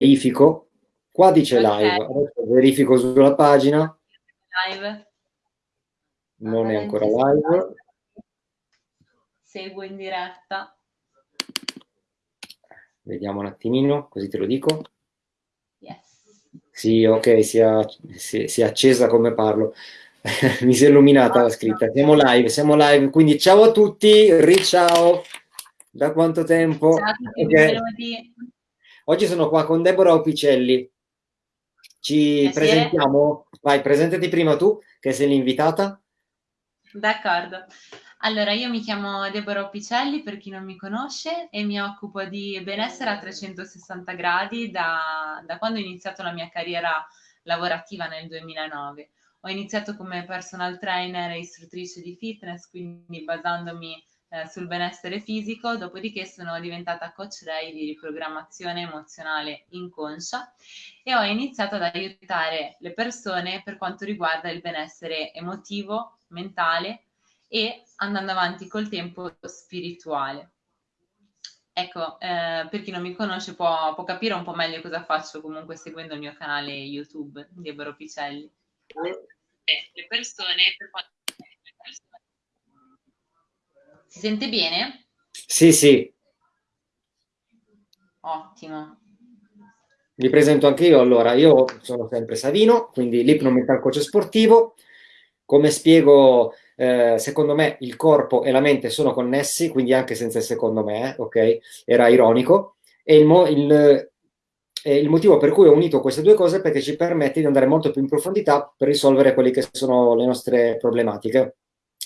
verifico. Qua dice okay. live, adesso verifico sulla pagina. Live. Non è ancora live. Seguo in diretta. Vediamo un attimino, così te lo dico. Yes. Sì, ok, si è, si, si è accesa come parlo. Mi si è illuminata la scritta. Siamo live, siamo live, quindi ciao a tutti, riciao. Da quanto tempo? Ciao a tutti, okay. Oggi sono qua con Deborah Opicelli. Ci Piacere. presentiamo? Vai, presentati prima tu, che sei l'invitata. D'accordo. Allora, io mi chiamo Deborah Opicelli, per chi non mi conosce, e mi occupo di benessere a 360 gradi da, da quando ho iniziato la mia carriera lavorativa nel 2009. Ho iniziato come personal trainer e istruttrice di fitness, quindi basandomi eh, sul benessere fisico, dopodiché sono diventata coach lei di riprogrammazione emozionale inconscia e ho iniziato ad aiutare le persone per quanto riguarda il benessere emotivo, mentale e andando avanti col tempo spirituale. Ecco, eh, per chi non mi conosce può, può, capire un po' meglio cosa faccio comunque seguendo il mio canale YouTube, Deborah Picelli. Eh, le persone per quanto si sente bene? Sì, sì. Ottimo. Vi presento anche io. Allora, io sono sempre Savino, quindi l'ipnomental coach sportivo. Come spiego, eh, secondo me il corpo e la mente sono connessi, quindi anche senza il secondo me, eh, ok? Era ironico. E il, mo il, eh, il, motivo per cui ho unito queste due cose è perché ci permette di andare molto più in profondità per risolvere quelle che sono le nostre problematiche.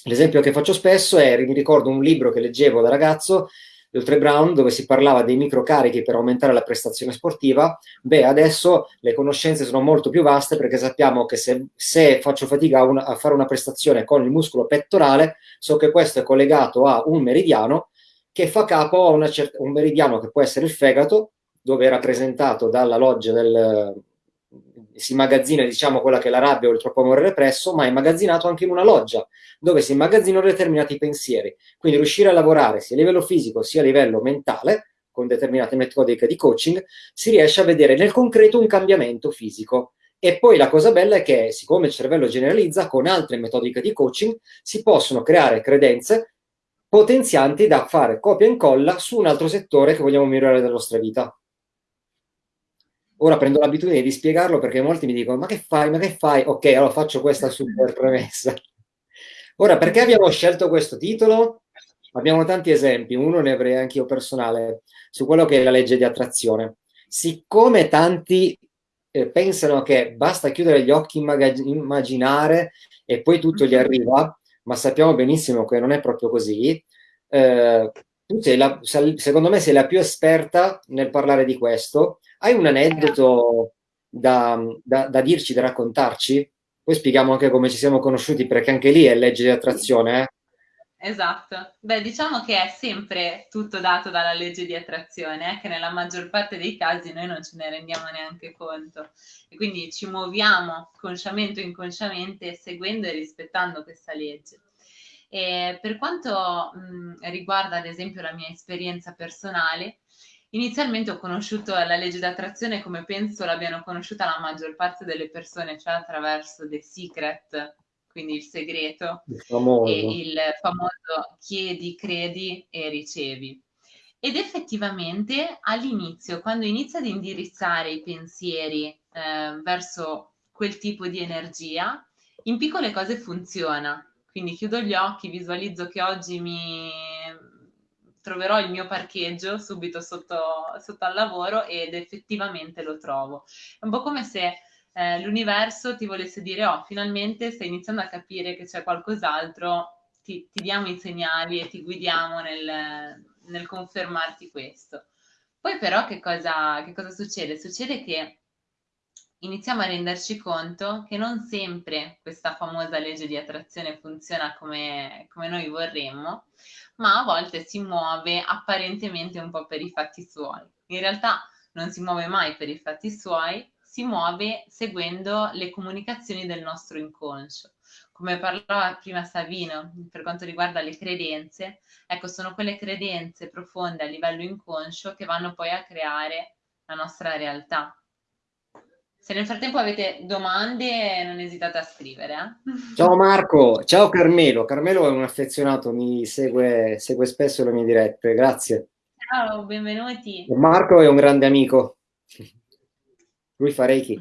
L'esempio che faccio spesso è, mi ricordo un libro che leggevo da ragazzo, Oltre Brown, dove si parlava dei microcarichi per aumentare la prestazione sportiva, beh, adesso le conoscenze sono molto più vaste perché sappiamo che se, se faccio fatica a, una, a, fare una prestazione con il muscolo pettorale, so che questo è collegato a un meridiano che fa capo a un meridiano che può essere il fegato, dove è rappresentato dalla loggia del, si immagazzina diciamo quella che è la rabbia o il troppo amore represso, ma è immagazzinato anche in una loggia, dove si immagazzinano determinati pensieri. Quindi riuscire a lavorare sia a livello fisico sia a livello mentale, con determinate metodiche di coaching, si riesce a vedere nel concreto un cambiamento fisico. E poi la cosa bella è che, siccome il cervello generalizza, con altre metodiche di coaching si possono creare credenze potenzianti da fare copia e incolla su un altro settore che vogliamo migliorare della nostra vita. Ora prendo l'abitudine di spiegarlo perché molti mi dicono ma che fai, ma che fai? Ok, allora faccio questa super premessa. Ora, perché abbiamo scelto questo titolo? Abbiamo tanti esempi, uno ne avrei anche io personale, su quello che è la legge di attrazione. Siccome tanti eh, pensano che basta chiudere gli occhi, immaginare e poi tutto gli arriva, ma sappiamo benissimo che non è proprio così, eh, tu sei la, secondo me sei la più esperta nel parlare di questo. Hai un aneddoto da, da, da dirci, da raccontarci? Poi spieghiamo anche come ci siamo conosciuti, perché anche lì è legge di attrazione. Eh? Esatto. Beh, diciamo che è sempre tutto dato dalla legge di attrazione, eh, che nella maggior parte dei casi noi non ce ne rendiamo neanche conto. E quindi ci muoviamo consciamente o inconsciamente seguendo e rispettando questa legge. E per quanto mh, riguarda ad esempio la mia esperienza personale, inizialmente ho conosciuto la legge d'attrazione come penso l'abbiano conosciuta la maggior parte delle persone, cioè attraverso The Secret, quindi il segreto, il e il famoso chiedi, credi e ricevi. Ed effettivamente all'inizio, quando inizia ad indirizzare i pensieri eh, verso quel tipo di energia, in piccole cose funziona, quindi chiudo gli occhi, visualizzo che oggi mi troverò il mio parcheggio subito sotto, sotto al lavoro ed effettivamente lo trovo. È un po' come se eh, l'universo ti volesse dire, oh, finalmente stai iniziando a capire che c'è qualcos'altro, ti, ti, diamo i segnali e ti guidiamo nel, nel confermarti questo. Poi però che cosa, che cosa succede? Succede che iniziamo a renderci conto che non sempre questa famosa legge di attrazione funziona come, come noi vorremmo, ma a volte si muove apparentemente un po' per i fatti suoi. In realtà non si muove mai per i fatti suoi, si muove seguendo le comunicazioni del nostro inconscio. Come parlava prima Savino per quanto riguarda le credenze, ecco, sono quelle credenze profonde a livello inconscio che vanno poi a creare la nostra realtà. Se nel frattempo avete domande, non esitate a scrivere. Eh? Ciao Marco, ciao Carmelo. Carmelo è un affezionato, mi segue, segue spesso le mie dirette, grazie. Ciao, benvenuti. Marco è un grande amico, lui fa Reiki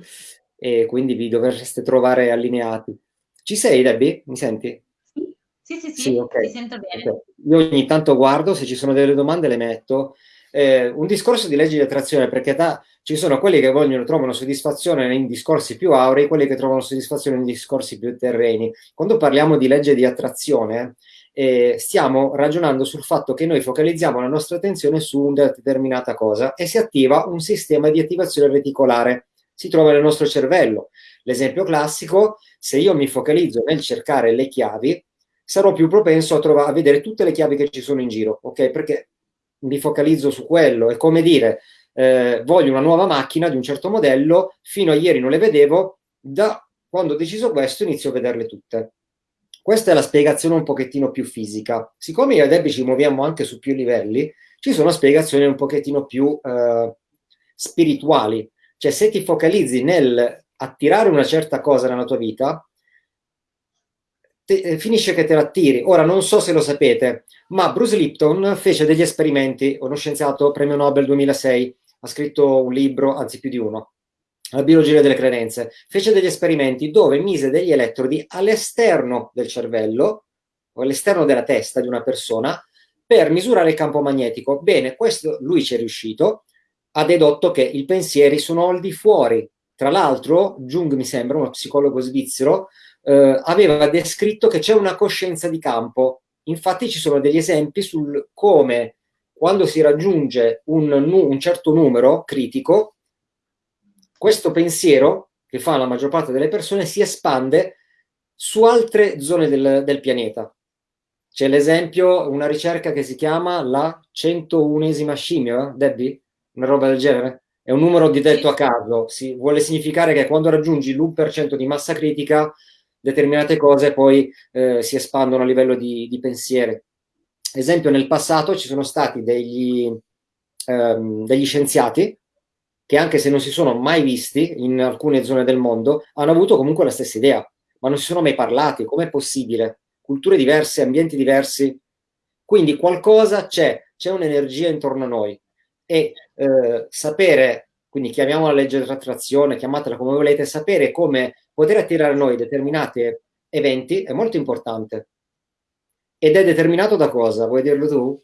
e quindi vi dovreste trovare allineati. Ci sei Debbie? Mi senti? Sì, sì, sì, sì, sì okay. ti sento bene. Okay. Io ogni tanto guardo, se ci sono delle domande le metto. Eh, un discorso di legge di attrazione, perché ta, ci sono quelli che vogliono, trovano soddisfazione in discorsi più aurei, quelli che trovano soddisfazione in discorsi più terreni. Quando parliamo di legge di attrazione, eh, stiamo ragionando sul fatto che noi focalizziamo la nostra attenzione su una determinata cosa e si attiva un sistema di attivazione reticolare. Si trova nel nostro cervello. L'esempio classico, se io mi focalizzo nel cercare le chiavi, sarò più propenso a, trovare, a vedere tutte le chiavi che ci sono in giro, ok? Perché mi focalizzo su quello. È come dire, eh, voglio una nuova macchina di un certo modello, fino a ieri non le vedevo, da quando ho deciso questo inizio a vederle tutte. Questa è la spiegazione un pochettino più fisica. Siccome io e Debbie ci muoviamo anche su più livelli, ci sono spiegazioni un pochettino più eh, spirituali. Cioè, se ti focalizzi nel attirare una certa cosa nella tua vita, te, eh, finisce che te l'attiri. Ora, non so se lo sapete, ma Bruce Lipton fece degli esperimenti, uno scienziato premio Nobel 2006, ha scritto un libro, anzi più di uno, la biologia delle credenze, fece degli esperimenti dove mise degli elettrodi all'esterno del cervello o all'esterno della testa di una persona per misurare il campo magnetico. Bene, questo lui ci è riuscito, ha dedotto che i pensieri sono al di fuori. Tra l'altro, Jung, mi sembra, uno psicologo svizzero, eh, aveva descritto che c'è una coscienza di campo. Infatti ci sono degli esempi sul come quando si raggiunge un, un certo numero critico, questo pensiero, che fa la maggior parte delle persone, si espande su altre zone del, del pianeta. C'è l'esempio, una ricerca che si chiama la 101esima scimmia, eh, Debbie? Una roba del genere? È un numero di detto a caso, si, vuole significare che quando raggiungi l'1% di massa critica, determinate cose poi eh, si espandono a livello di, di pensieri. Esempio, nel passato ci sono stati degli, ehm, degli scienziati che anche se non si sono mai visti in alcune zone del mondo, hanno avuto comunque la stessa idea, ma non si sono mai parlati. Com'è possibile? Culture diverse, ambienti diversi. Quindi qualcosa c'è, c'è un'energia intorno a noi. E eh, sapere, quindi chiamiamola legge dell'attrazione, chiamatela come volete, sapere come poter attirare a noi determinati eventi è molto importante. Ed è determinato da cosa? Vuoi dirlo tu?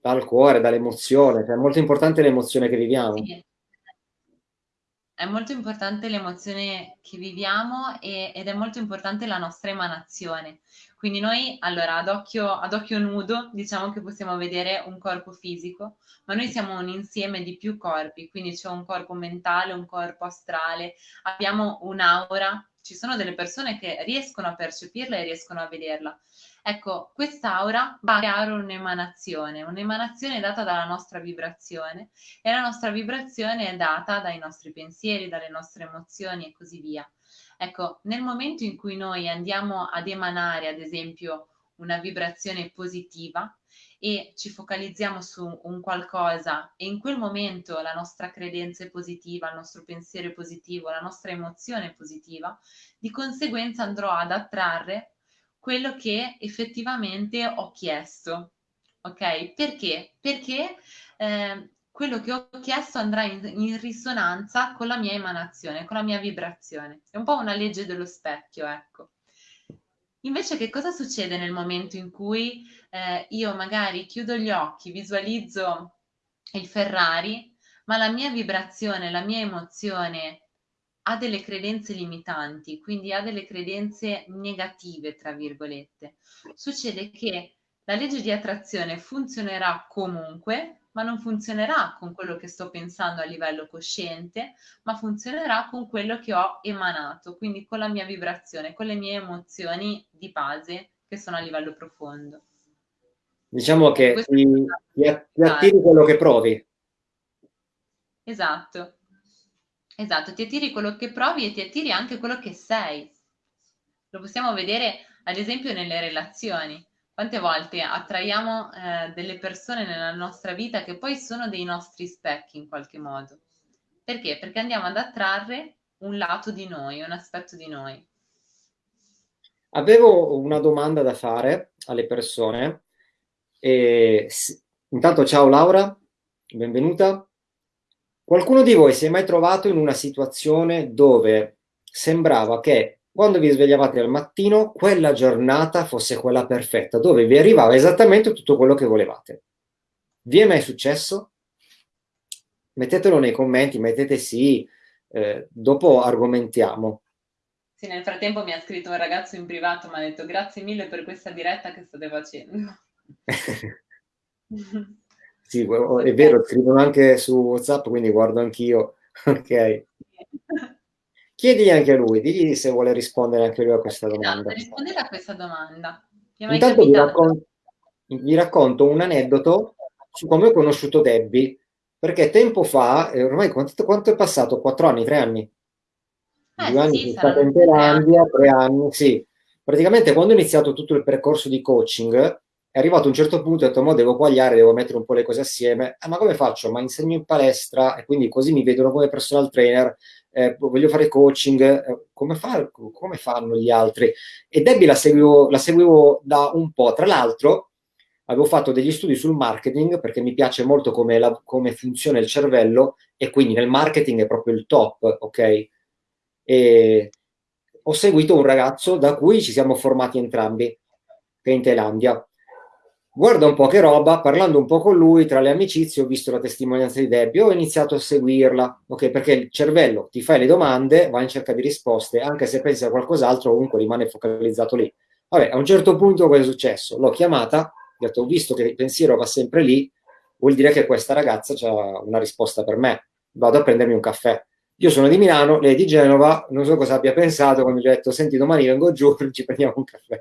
dal cuore, dall'emozione, cioè è molto importante l'emozione che viviamo. Sì. È molto importante l'emozione che viviamo e, ed è molto importante la nostra emanazione. Quindi noi, allora, ad occhio, ad occhio nudo, diciamo che possiamo vedere un corpo fisico, ma noi siamo un insieme di più corpi, quindi c'è un corpo mentale, un corpo astrale, abbiamo un'aura, ci sono delle persone che riescono a percepirla e riescono a vederla. Ecco, quest'aura va a creare un'emanazione, un'emanazione data dalla nostra vibrazione e la nostra vibrazione è data dai nostri pensieri, dalle nostre emozioni e così via. Ecco, nel momento in cui noi andiamo ad emanare, ad esempio, una vibrazione positiva e ci focalizziamo su un qualcosa e in quel momento la nostra credenza è positiva, il nostro pensiero è positivo, la nostra emozione è positiva, di conseguenza andrò ad attrarre quello che effettivamente ho chiesto. Ok? Perché? Perché eh, quello che ho chiesto andrà in, in, risonanza con la mia emanazione, con la mia vibrazione. È un po' una legge dello specchio, ecco. Invece che cosa succede nel momento in cui eh, io magari chiudo gli occhi, visualizzo il Ferrari, ma la mia vibrazione, la mia emozione ha delle credenze limitanti, quindi ha delle credenze negative, tra virgolette. Succede che la legge di attrazione funzionerà comunque, ma non funzionerà con quello che sto pensando a livello cosciente, ma funzionerà con quello che ho emanato, quindi con la mia vibrazione, con le mie emozioni di base che sono a livello profondo. Diciamo che ti, ti attiri quello che provi. Esatto. Esatto, ti attiri quello che provi e ti attiri anche quello che sei. Lo possiamo vedere ad esempio nelle relazioni. Quante volte attraiamo eh, delle persone nella nostra vita che poi sono dei nostri specchi in qualche modo. Perché? Perché andiamo ad attrarre un lato di noi, un aspetto di noi. Avevo una domanda da fare alle persone. E, intanto ciao Laura, benvenuta. Qualcuno di voi si è mai trovato in una situazione dove sembrava che quando vi svegliavate al mattino, quella giornata fosse quella perfetta, dove vi arrivava esattamente tutto quello che volevate. Vi è mai successo? Mettetelo nei commenti, mettete sì, eh, dopo argomentiamo. Sì, nel frattempo mi ha scritto un ragazzo in privato, mi ha detto grazie mille per questa diretta che state facendo. sì, è vero, scrivono anche su WhatsApp, quindi guardo anch'io. ok. Chiedigli anche a lui, digli se vuole rispondere anche lui a questa esatto, domanda. Rispondere a questa domanda. Intanto vi racconto, vi racconto, un aneddoto su come ho conosciuto Debbie, perché tempo fa, eh, ormai quanto, quanto, è passato? Quattro anni, tre anni? Eh, Due anni sì, stato in Thailandia, tre anni, sì. Praticamente quando ho iniziato tutto il percorso di coaching, è arrivato a un certo punto e ho detto, mo devo quagliare, devo mettere un po' le cose assieme. Eh, ma come faccio? Ma insegno in palestra e quindi così mi vedono come personal trainer eh, voglio fare coaching, eh, come, fa, come, fanno gli altri? E Debbie la seguivo, la seguivo da un po', tra l'altro avevo fatto degli studi sul marketing perché mi piace molto come, la, come funziona il cervello e quindi nel marketing è proprio il top, ok? E ho seguito un ragazzo da cui ci siamo formati entrambi, che è in Thailandia guarda un po' che roba, parlando un po' con lui, tra le amicizie ho visto la testimonianza di Debbie, ho iniziato a seguirla, ok? Perché il cervello ti fai le domande, va in cerca di risposte, anche se pensi a qualcos'altro, comunque rimane focalizzato lì. Vabbè, a un certo punto cosa è successo? L'ho chiamata, ho detto, ho visto che il pensiero va sempre lì, vuol dire che questa ragazza ha una risposta per me, vado a prendermi un caffè. Io sono di Milano, lei è di Genova, non so cosa abbia pensato quando gli ho detto, senti, domani vengo giù, ci prendiamo un caffè.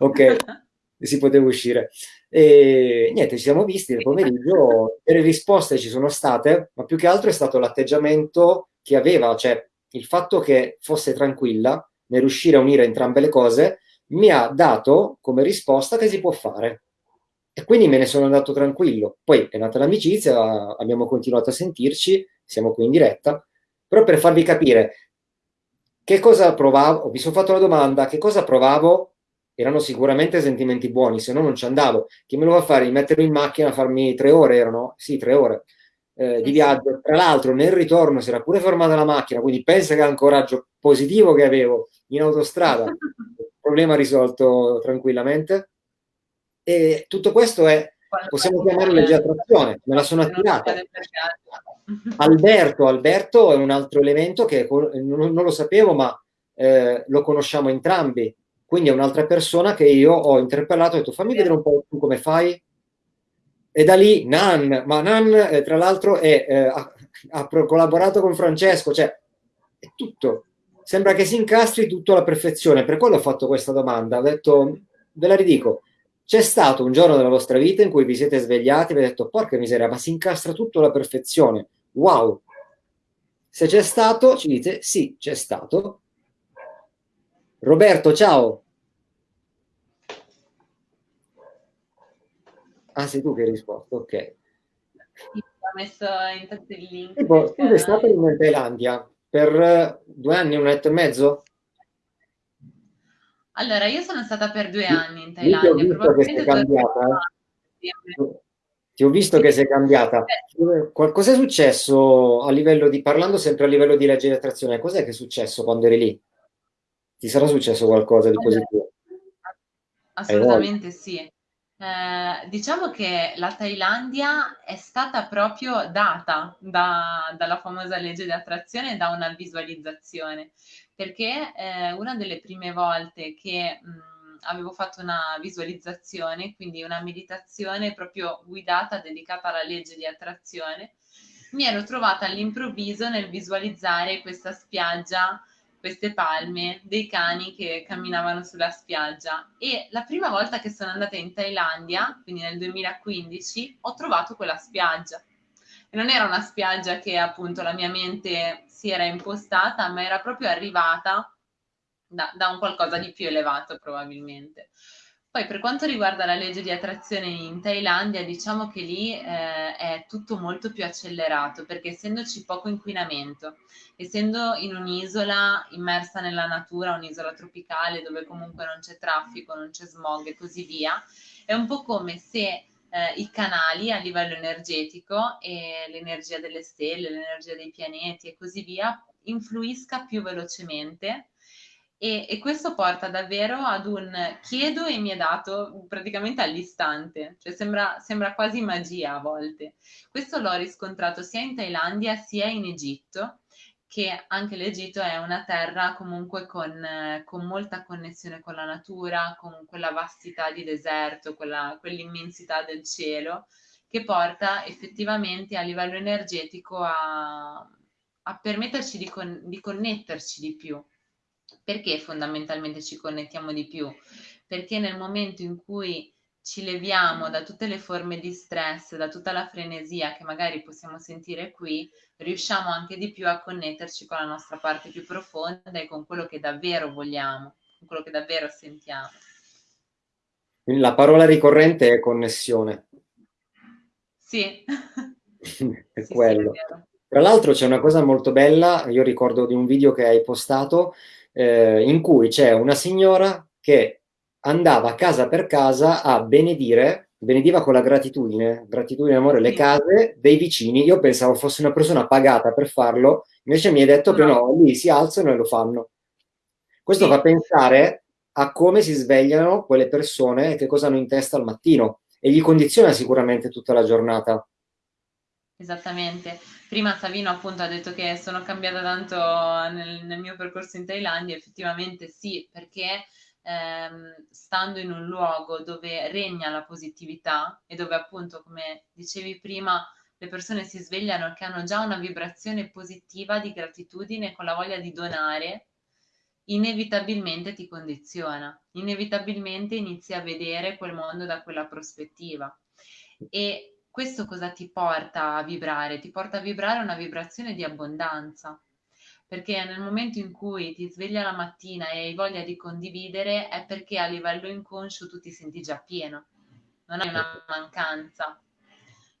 Ok? si poteva uscire. E niente, ci siamo visti nel pomeriggio, le risposte ci sono state, ma più che altro è stato l'atteggiamento che aveva, cioè il fatto che fosse tranquilla nel riuscire a unire entrambe le cose, mi ha dato come risposta che si può fare. E quindi me ne sono andato tranquillo. Poi è nata l'amicizia, abbiamo continuato a sentirci, siamo qui in diretta, però per farvi capire che cosa provavo, mi sono fatto la domanda, che cosa provavo erano sicuramente sentimenti buoni, se no non ci andavo. Chi me lo va a fare? Mettermi in macchina a farmi tre ore, erano? Sì, tre ore eh, di viaggio. Tra l'altro nel ritorno si era pure fermata la macchina, quindi pensa che è un coraggio positivo che avevo in autostrada. Problema risolto tranquillamente. E tutto questo è, possiamo chiamarlo legge attrazione, me la sono attirata. Alberto, Alberto è un altro elemento che non, non lo sapevo, ma eh, lo conosciamo entrambi quindi è un'altra persona che io ho interpellato e ho detto fammi vedere un po' tu come fai. E da lì Nan, ma Nan eh, tra l'altro eh, ha, ha, collaborato con Francesco, cioè è tutto. Sembra che si incastri tutto alla perfezione. Per quello ho fatto questa domanda. Ho detto, ve la ridico, c'è stato un giorno della vostra vita in cui vi siete svegliati e vi avete detto porca miseria, ma si incastra tutto alla perfezione. Wow! Se c'è stato, ci dite sì, c'è stato. Roberto, ciao! Ah, sei tu che hai risposto, ok. Sì, ho messo intanto il link. Tu sei stato in Thailandia per eh, due anni, un anno e mezzo? Allora, io sono stata per due anni in Thailandia. Ti ho visto che sei cambiata. Eh? Ti ho visto che sei cambiata. Eh. Cosa è successo a livello di, parlando sempre a livello di legge di attrazione, cos'è che è successo quando eri lì? Ti sarà successo qualcosa di positivo? Assolutamente sì. Eh, diciamo che la Thailandia è stata proprio data da, dalla famosa legge di attrazione da una visualizzazione, perché eh, una delle prime volte che mh, avevo fatto una visualizzazione, quindi una meditazione proprio guidata, dedicata alla legge di attrazione, mi ero trovata all'improvviso nel visualizzare questa spiaggia queste palme, dei cani che camminavano sulla spiaggia e la prima volta che sono andata in Thailandia, quindi nel 2015, ho trovato quella spiaggia. E non era una spiaggia che appunto la mia mente si era impostata, ma era proprio arrivata da, da un qualcosa di più elevato probabilmente. Poi per quanto riguarda la legge di attrazione in Thailandia, diciamo che lì eh, è tutto molto più accelerato perché essendoci poco inquinamento, essendo in un'isola immersa nella natura, un'isola tropicale dove comunque non c'è traffico, non c'è smog e così via, è un po' come se eh, i canali a livello energetico e l'energia delle stelle, l'energia dei pianeti e così via influisca più velocemente e, e, questo porta davvero ad un chiedo e mi è dato praticamente all'istante, cioè sembra, sembra quasi magia a volte. Questo l'ho riscontrato sia in Thailandia sia in Egitto, che anche l'Egitto è una terra comunque con, con, molta connessione con la natura, con quella vastità di deserto, quella, quell'immensità del cielo, che porta effettivamente a livello energetico a, a permetterci di, con, di connetterci di più perché fondamentalmente ci connettiamo di più? Perché nel momento in cui ci leviamo da tutte le forme di stress, da tutta la frenesia che magari possiamo sentire qui, riusciamo anche di più a connetterci con la nostra parte più profonda e con quello che davvero vogliamo, con quello che davvero sentiamo. La parola ricorrente è connessione. Sì. è sì, quello. Sì, è Tra l'altro c'è una cosa molto bella, io ricordo di un video che hai postato eh, in cui c'è una signora che andava casa per casa a benedire, benediva con la gratitudine, gratitudine, amore, le case dei vicini. Io pensavo fosse una persona pagata per farlo, invece mi hai detto no. che no, lì si alzano e lo fanno. Questo sì. fa pensare a come si svegliano quelle persone e che cosa hanno in testa al mattino e gli condiziona sicuramente tutta la giornata. Esattamente. Prima Savino appunto ha detto che sono cambiata tanto nel, nel mio percorso in Thailandia, effettivamente sì, perché ehm, stando in un luogo dove regna la positività e dove appunto, come dicevi prima, le persone si svegliano che hanno già una vibrazione positiva di gratitudine con la voglia di donare, inevitabilmente ti condiziona, inevitabilmente inizi a vedere quel mondo da quella prospettiva. E questo cosa ti porta a vibrare? Ti porta a vibrare una vibrazione di abbondanza, perché nel momento in cui ti sveglia la mattina e hai voglia di condividere è perché a livello inconscio tu ti senti già pieno, non hai una mancanza.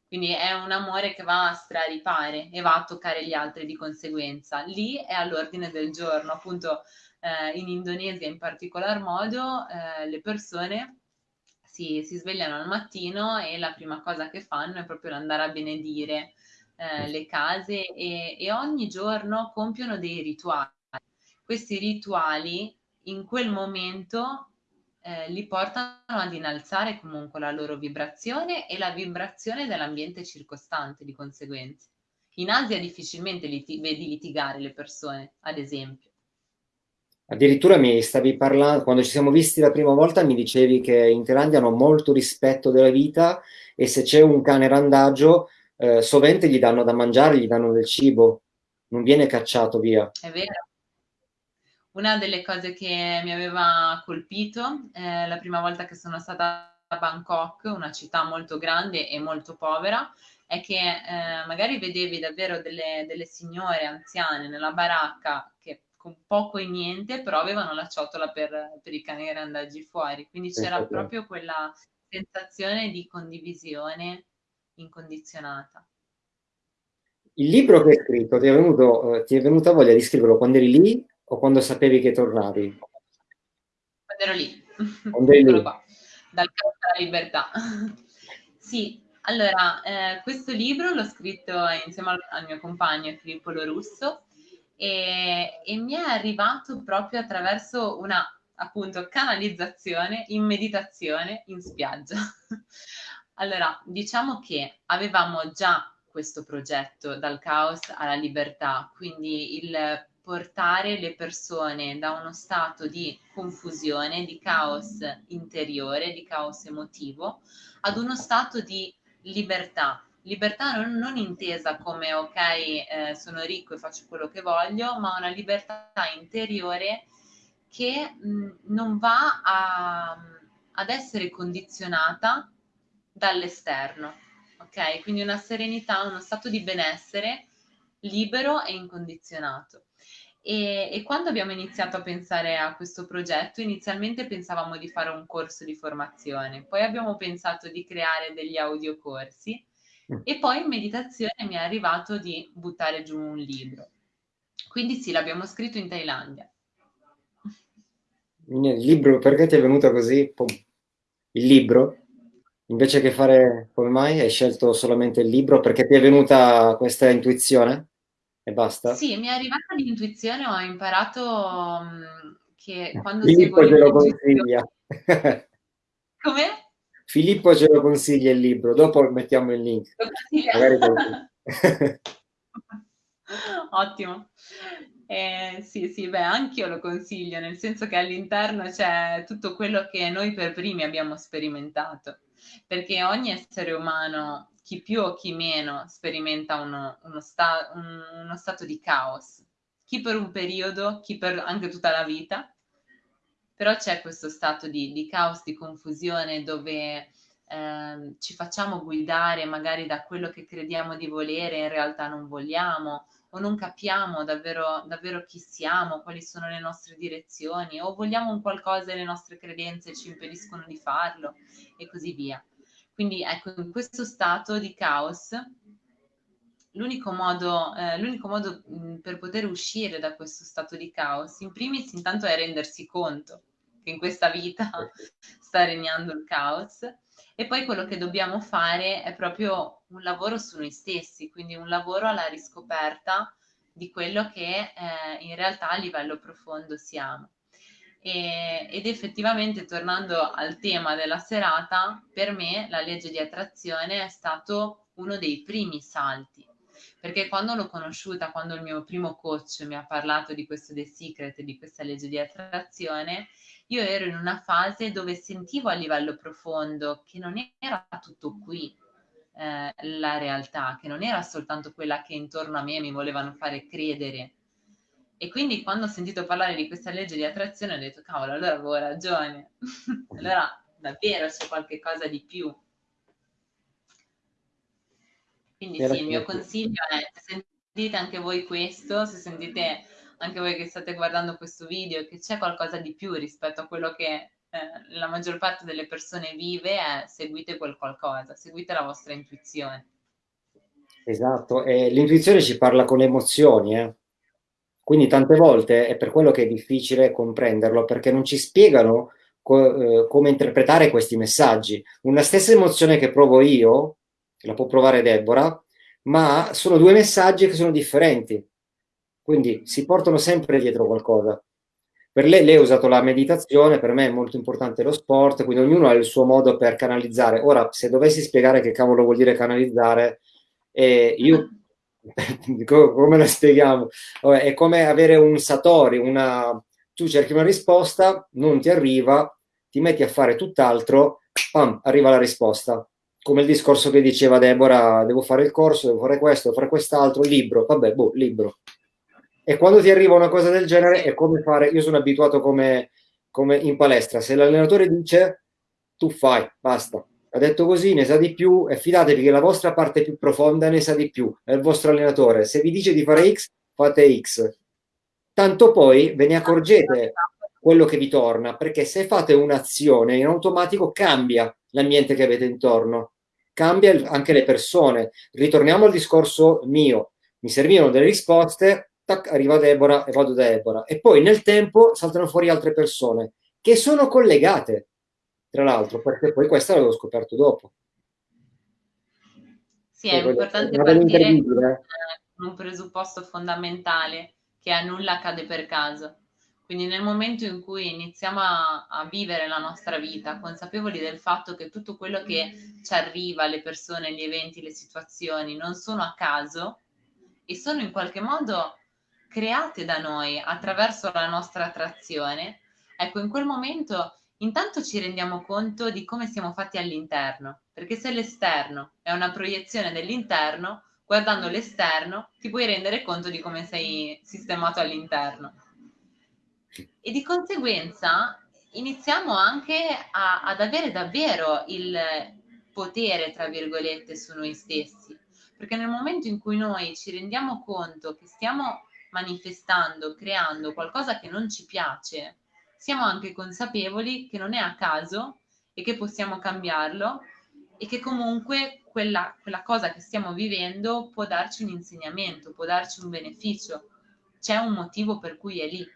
Quindi è un amore che va a straripare e va a toccare gli altri di conseguenza. Lì è all'ordine del giorno, appunto eh, in Indonesia in particolar modo eh, le persone si, si, svegliano al mattino e la prima cosa che fanno è proprio andare a benedire eh, le case e, e, ogni giorno compiono dei rituali. Questi rituali in quel momento eh, li portano ad innalzare comunque la loro vibrazione e la vibrazione dell'ambiente circostante di conseguenza. In Asia difficilmente liti- vedi litigare le persone, ad esempio. Addirittura mi stavi parlando, quando ci siamo visti la prima volta, mi dicevi che in Thailandia hanno molto rispetto della vita e se c'è un cane randagio, eh, sovente gli danno da mangiare, gli danno del cibo, non viene cacciato via. È vero. Una delle cose che mi aveva colpito eh, la prima volta che sono stata a Bangkok, una città molto grande e molto povera, è che eh, magari vedevi davvero delle, delle signore anziane nella baracca che con poco e niente, però avevano la ciotola per, per i cani randaggi fuori. Quindi c'era esatto. proprio quella sensazione di condivisione incondizionata. Il libro che hai scritto, ti è, venuto, eh, ti è venuta voglia di scriverlo quando eri lì o quando sapevi che tornavi? Quando ero lì. Quando eri lì. Qua, dal campo alla libertà. sì, allora, eh, questo libro l'ho scritto insieme al, al mio compagno Filippo Lorusso e, e mi è arrivato proprio attraverso una appunto canalizzazione in meditazione in spiaggia. allora, diciamo che avevamo già questo progetto dal caos alla libertà, quindi il portare le persone da uno stato di confusione, di caos interiore, di caos emotivo, ad uno stato di libertà, libertà non, non intesa come ok, eh, sono ricco e faccio quello che voglio, ma una libertà interiore che mh, non va a, ad essere condizionata dall'esterno, ok? Quindi una serenità, uno stato di benessere libero e incondizionato. E, e, quando abbiamo iniziato a pensare a questo progetto, inizialmente pensavamo di fare un corso di formazione, poi abbiamo pensato di creare degli audiocorsi. E poi in meditazione mi è arrivato di buttare giù un libro. Quindi sì, l'abbiamo scritto in Thailandia. Il libro, perché ti è venuto così? Il libro? Invece che fare, come mai hai scelto solamente il libro? Perché ti è venuta questa intuizione? E basta? Sì, mi è arrivata l'intuizione, ho imparato mh, che quando Filippo seguo ce lo consiglia. Come? Filippo ce lo consiglia il libro, dopo mettiamo il link. Ottimo. Eh, sì, sì, beh, anch'io lo consiglio, nel senso che all'interno c'è tutto quello che noi per primi abbiamo sperimentato, perché ogni essere umano chi più o chi meno sperimenta uno, uno, sta, un, uno stato di caos, chi per un periodo, chi per anche tutta la vita, però c'è questo stato di, di caos, di confusione dove eh, ci facciamo guidare magari da quello che crediamo di volere, in realtà non vogliamo, o non capiamo davvero, davvero chi siamo, quali sono le nostre direzioni, o vogliamo un qualcosa e le nostre credenze ci impediscono di farlo, e così via. Quindi ecco, in questo stato di caos, l'unico modo, eh, l'unico modo mh, per poter uscire da questo stato di caos, in primis intanto è rendersi conto che in questa vita sta regnando il caos e poi quello che dobbiamo fare è proprio un lavoro su noi stessi, quindi un lavoro alla riscoperta di quello che eh, in realtà a livello profondo siamo. E, ed effettivamente tornando al tema della serata, per me la legge di attrazione è stato uno dei primi salti, perché quando l'ho conosciuta, quando il mio primo coach mi ha parlato di questo The Secret, di questa legge di attrazione, io ero in una fase dove sentivo a livello profondo che non era tutto qui eh, la realtà, che non era soltanto quella che intorno a me mi volevano fare credere e quindi quando ho sentito parlare di questa legge di attrazione ho detto, cavolo, allora avevo ragione. allora davvero c'è qualche cosa di più. Quindi sì, il mio consiglio è, se sentite anche voi questo, se sentite anche voi che state guardando questo video che c'è qualcosa di più rispetto a quello che eh, la maggior parte delle persone vive, è seguite quel qualcosa, seguite la vostra intuizione. Esatto, e l'intuizione ci parla con le emozioni, eh? Quindi tante volte è per quello che è difficile comprenderlo, perché non ci spiegano co eh, come interpretare questi messaggi. Una stessa emozione che provo io, la può provare Deborah, ma sono due messaggi che sono differenti. Quindi si portano sempre dietro qualcosa. Per lei, lei ha usato la meditazione, per me è molto importante lo sport, quindi ognuno ha il suo modo per canalizzare. Ora, se dovessi spiegare che cavolo vuol dire canalizzare, eh, io come lo spieghiamo? È come avere un Satori, una... tu cerchi una risposta, non ti arriva, ti metti a fare tutt'altro, pam, arriva la risposta. Come il discorso che diceva Deborah, devo fare il corso, devo fare questo, devo fare quest'altro, libro, vabbè, boh, libro. E quando ti arriva una cosa del genere è come fare, io sono abituato come, come in palestra, se l'allenatore dice tu fai, basta, ha detto così, ne sa di più e fidatevi che la vostra parte più profonda ne sa di più, è il vostro allenatore. Se vi dice di fare X, fate X. Tanto poi ve ne accorgete quello che vi torna, perché se fate un'azione in automatico cambia l'ambiente che avete intorno, cambia anche le persone. Ritorniamo al discorso mio, mi servivano delle risposte, tac, arriva Deborah e vado da Deborah. E poi nel tempo saltano fuori altre persone che sono collegate tra l'altro, perché poi questa l'avevo scoperto dopo. Sì, è importante partire con un presupposto fondamentale che a nulla accade per caso. Quindi nel momento in cui iniziamo a, a, vivere la nostra vita, consapevoli del fatto che tutto quello che ci arriva, le persone, gli eventi, le situazioni, non sono a caso e sono in qualche modo create da noi attraverso la nostra attrazione, ecco, in quel momento intanto ci rendiamo conto di come siamo fatti all'interno, perché se l'esterno è una proiezione dell'interno, guardando l'esterno ti puoi rendere conto di come sei sistemato all'interno. E di conseguenza iniziamo anche a, ad avere davvero il potere, tra virgolette, su noi stessi, perché nel momento in cui noi ci rendiamo conto che stiamo manifestando, creando qualcosa che non ci piace, siamo anche consapevoli che non è a caso e che possiamo cambiarlo e che comunque quella, quella cosa che stiamo vivendo può darci un insegnamento, può darci un beneficio, c'è un motivo per cui è lì.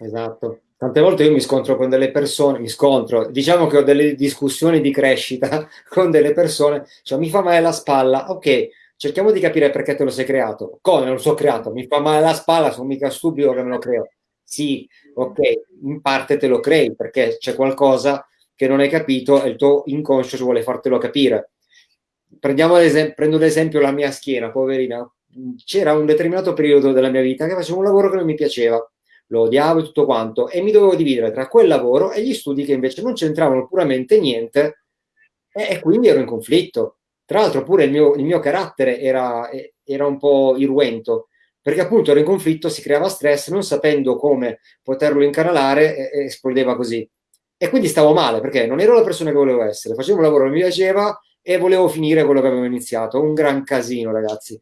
Esatto. Tante volte io mi scontro con delle persone, mi scontro, diciamo che ho delle discussioni di crescita con delle persone, cioè mi fa male la spalla, ok, cerchiamo di capire perché te lo sei creato. Come non lo so creato? Mi fa male la spalla, sono mica stupido che me lo creo. Sì, ok, in parte te lo crei perché c'è qualcosa che non hai capito e il tuo inconscio ci vuole fartelo capire. Prendiamo prendo l'esempio la mia schiena, poverina. C'era un determinato periodo della mia vita che facevo un lavoro che non mi piaceva lo odiavo e tutto quanto, e mi dovevo dividere tra quel lavoro e gli studi che invece non c'entravano puramente niente, e, e, quindi ero in conflitto. Tra l'altro pure il mio, il mio carattere era, era, un po' irruento, perché appunto ero in conflitto, si creava stress, non sapendo come poterlo incanalare, e, e esplodeva così. E quindi stavo male, perché non ero la persona che volevo essere, facevo un lavoro che mi piaceva e volevo finire quello che avevo iniziato. Un gran casino, ragazzi.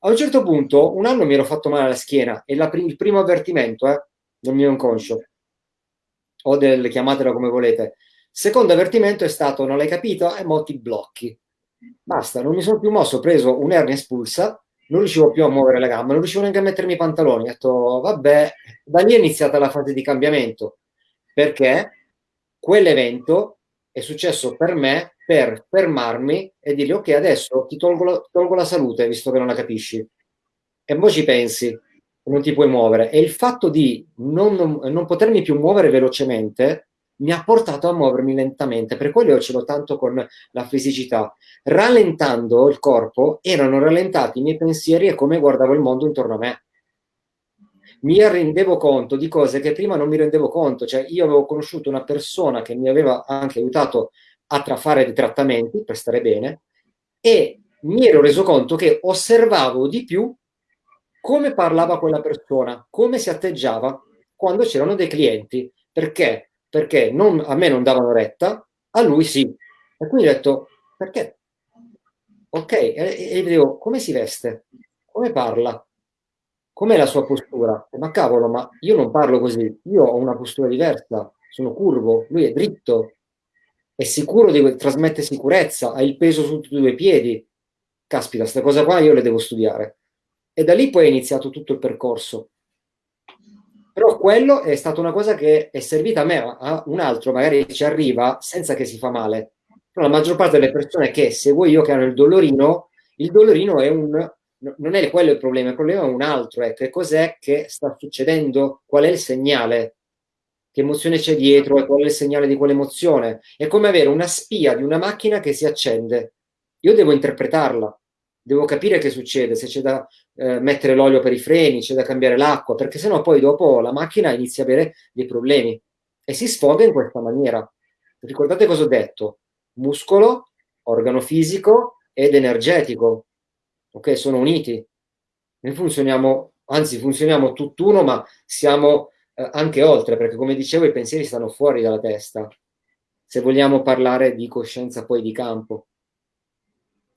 A un certo punto, un anno mi ero fatto male alla schiena e la, il primo avvertimento eh, del mio inconscio, o del, chiamatelo come volete. Secondo avvertimento è stato, non l'hai capito? E mo ti blocchi. Basta, non mi sono più mosso, ho preso un'ernia espulsa, non riuscivo più a muovere le gambe, non riuscivo neanche a mettermi i pantaloni. Ho detto, vabbè, da lì è iniziata la fase di cambiamento, perché quell'evento è successo per me per fermarmi e dirgli ok adesso ti tolgo la, tolgo la salute visto che non la capisci. E poi ci pensi non ti puoi muovere. E il fatto di non, non, potermi più muovere velocemente mi ha portato a muovermi lentamente. Per quello io ce l'ho tanto con la fisicità. Rallentando il corpo erano rallentati i miei pensieri e come guardavo il mondo intorno a me mi rendevo conto di cose che prima non mi rendevo conto cioè io avevo conosciuto una persona che mi aveva anche aiutato a fare dei trattamenti per stare bene e mi ero reso conto che osservavo di più come parlava quella persona, come si atteggiava quando c'erano dei clienti. Perché? Perché non, a me non davano retta, a lui sì. E quindi ho detto, perché? Ok, e, e vedevo come si veste, come parla, com'è la sua postura. Ma cavolo, ma io non parlo così, io ho una postura diversa, sono curvo, lui è dritto, è sicuro di trasmette sicurezza, ha il peso su tutti i due piedi. Caspita, questa cosa qua io le devo studiare. E da lì poi è iniziato tutto il percorso. Però quello è stata una cosa che è servita a me, a un altro magari ci arriva senza che si fa male. Però la maggior parte delle persone che seguo io che hanno il dolorino, il dolorino è un non è quello il problema, il problema è un altro, è che cos'è che sta succedendo, qual è il segnale che emozione c'è dietro e qual è il segnale di quell'emozione. È come avere una spia di una macchina che si accende. Io devo interpretarla, devo capire che succede, se c'è da eh, mettere l'olio per i freni, c'è da cambiare l'acqua, perché sennò poi dopo la macchina inizia a avere dei problemi e si sfoga in questa maniera. Ricordate cosa ho detto? Muscolo, organo fisico ed energetico. Ok, sono uniti. Noi funzioniamo, anzi funzioniamo tutt'uno, ma siamo eh, anche oltre, perché come dicevo i pensieri stanno fuori dalla testa, se vogliamo parlare di coscienza poi di campo.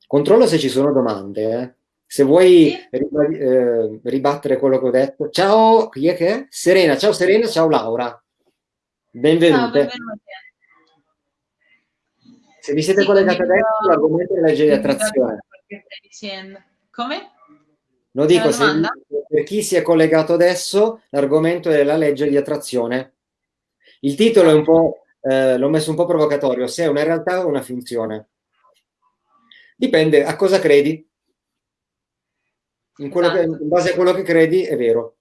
Controllo se ci sono domande, eh. Se vuoi eh, ribattere quello che ho detto. Ciao, chi è che è? Serena, ciao Serena, ciao Laura. Benvenute. Ciao, Se vi siete sì, collegati adesso, l'argomento è la legge di attrazione. Come? Lo dico, se, per chi si è collegato adesso, l'argomento è la legge di attrazione. Il titolo è un po', eh, l'ho messo un po' provocatorio, se è una realtà o una finzione. Dipende a cosa credi. In, esatto. che, in base a quello che credi è vero.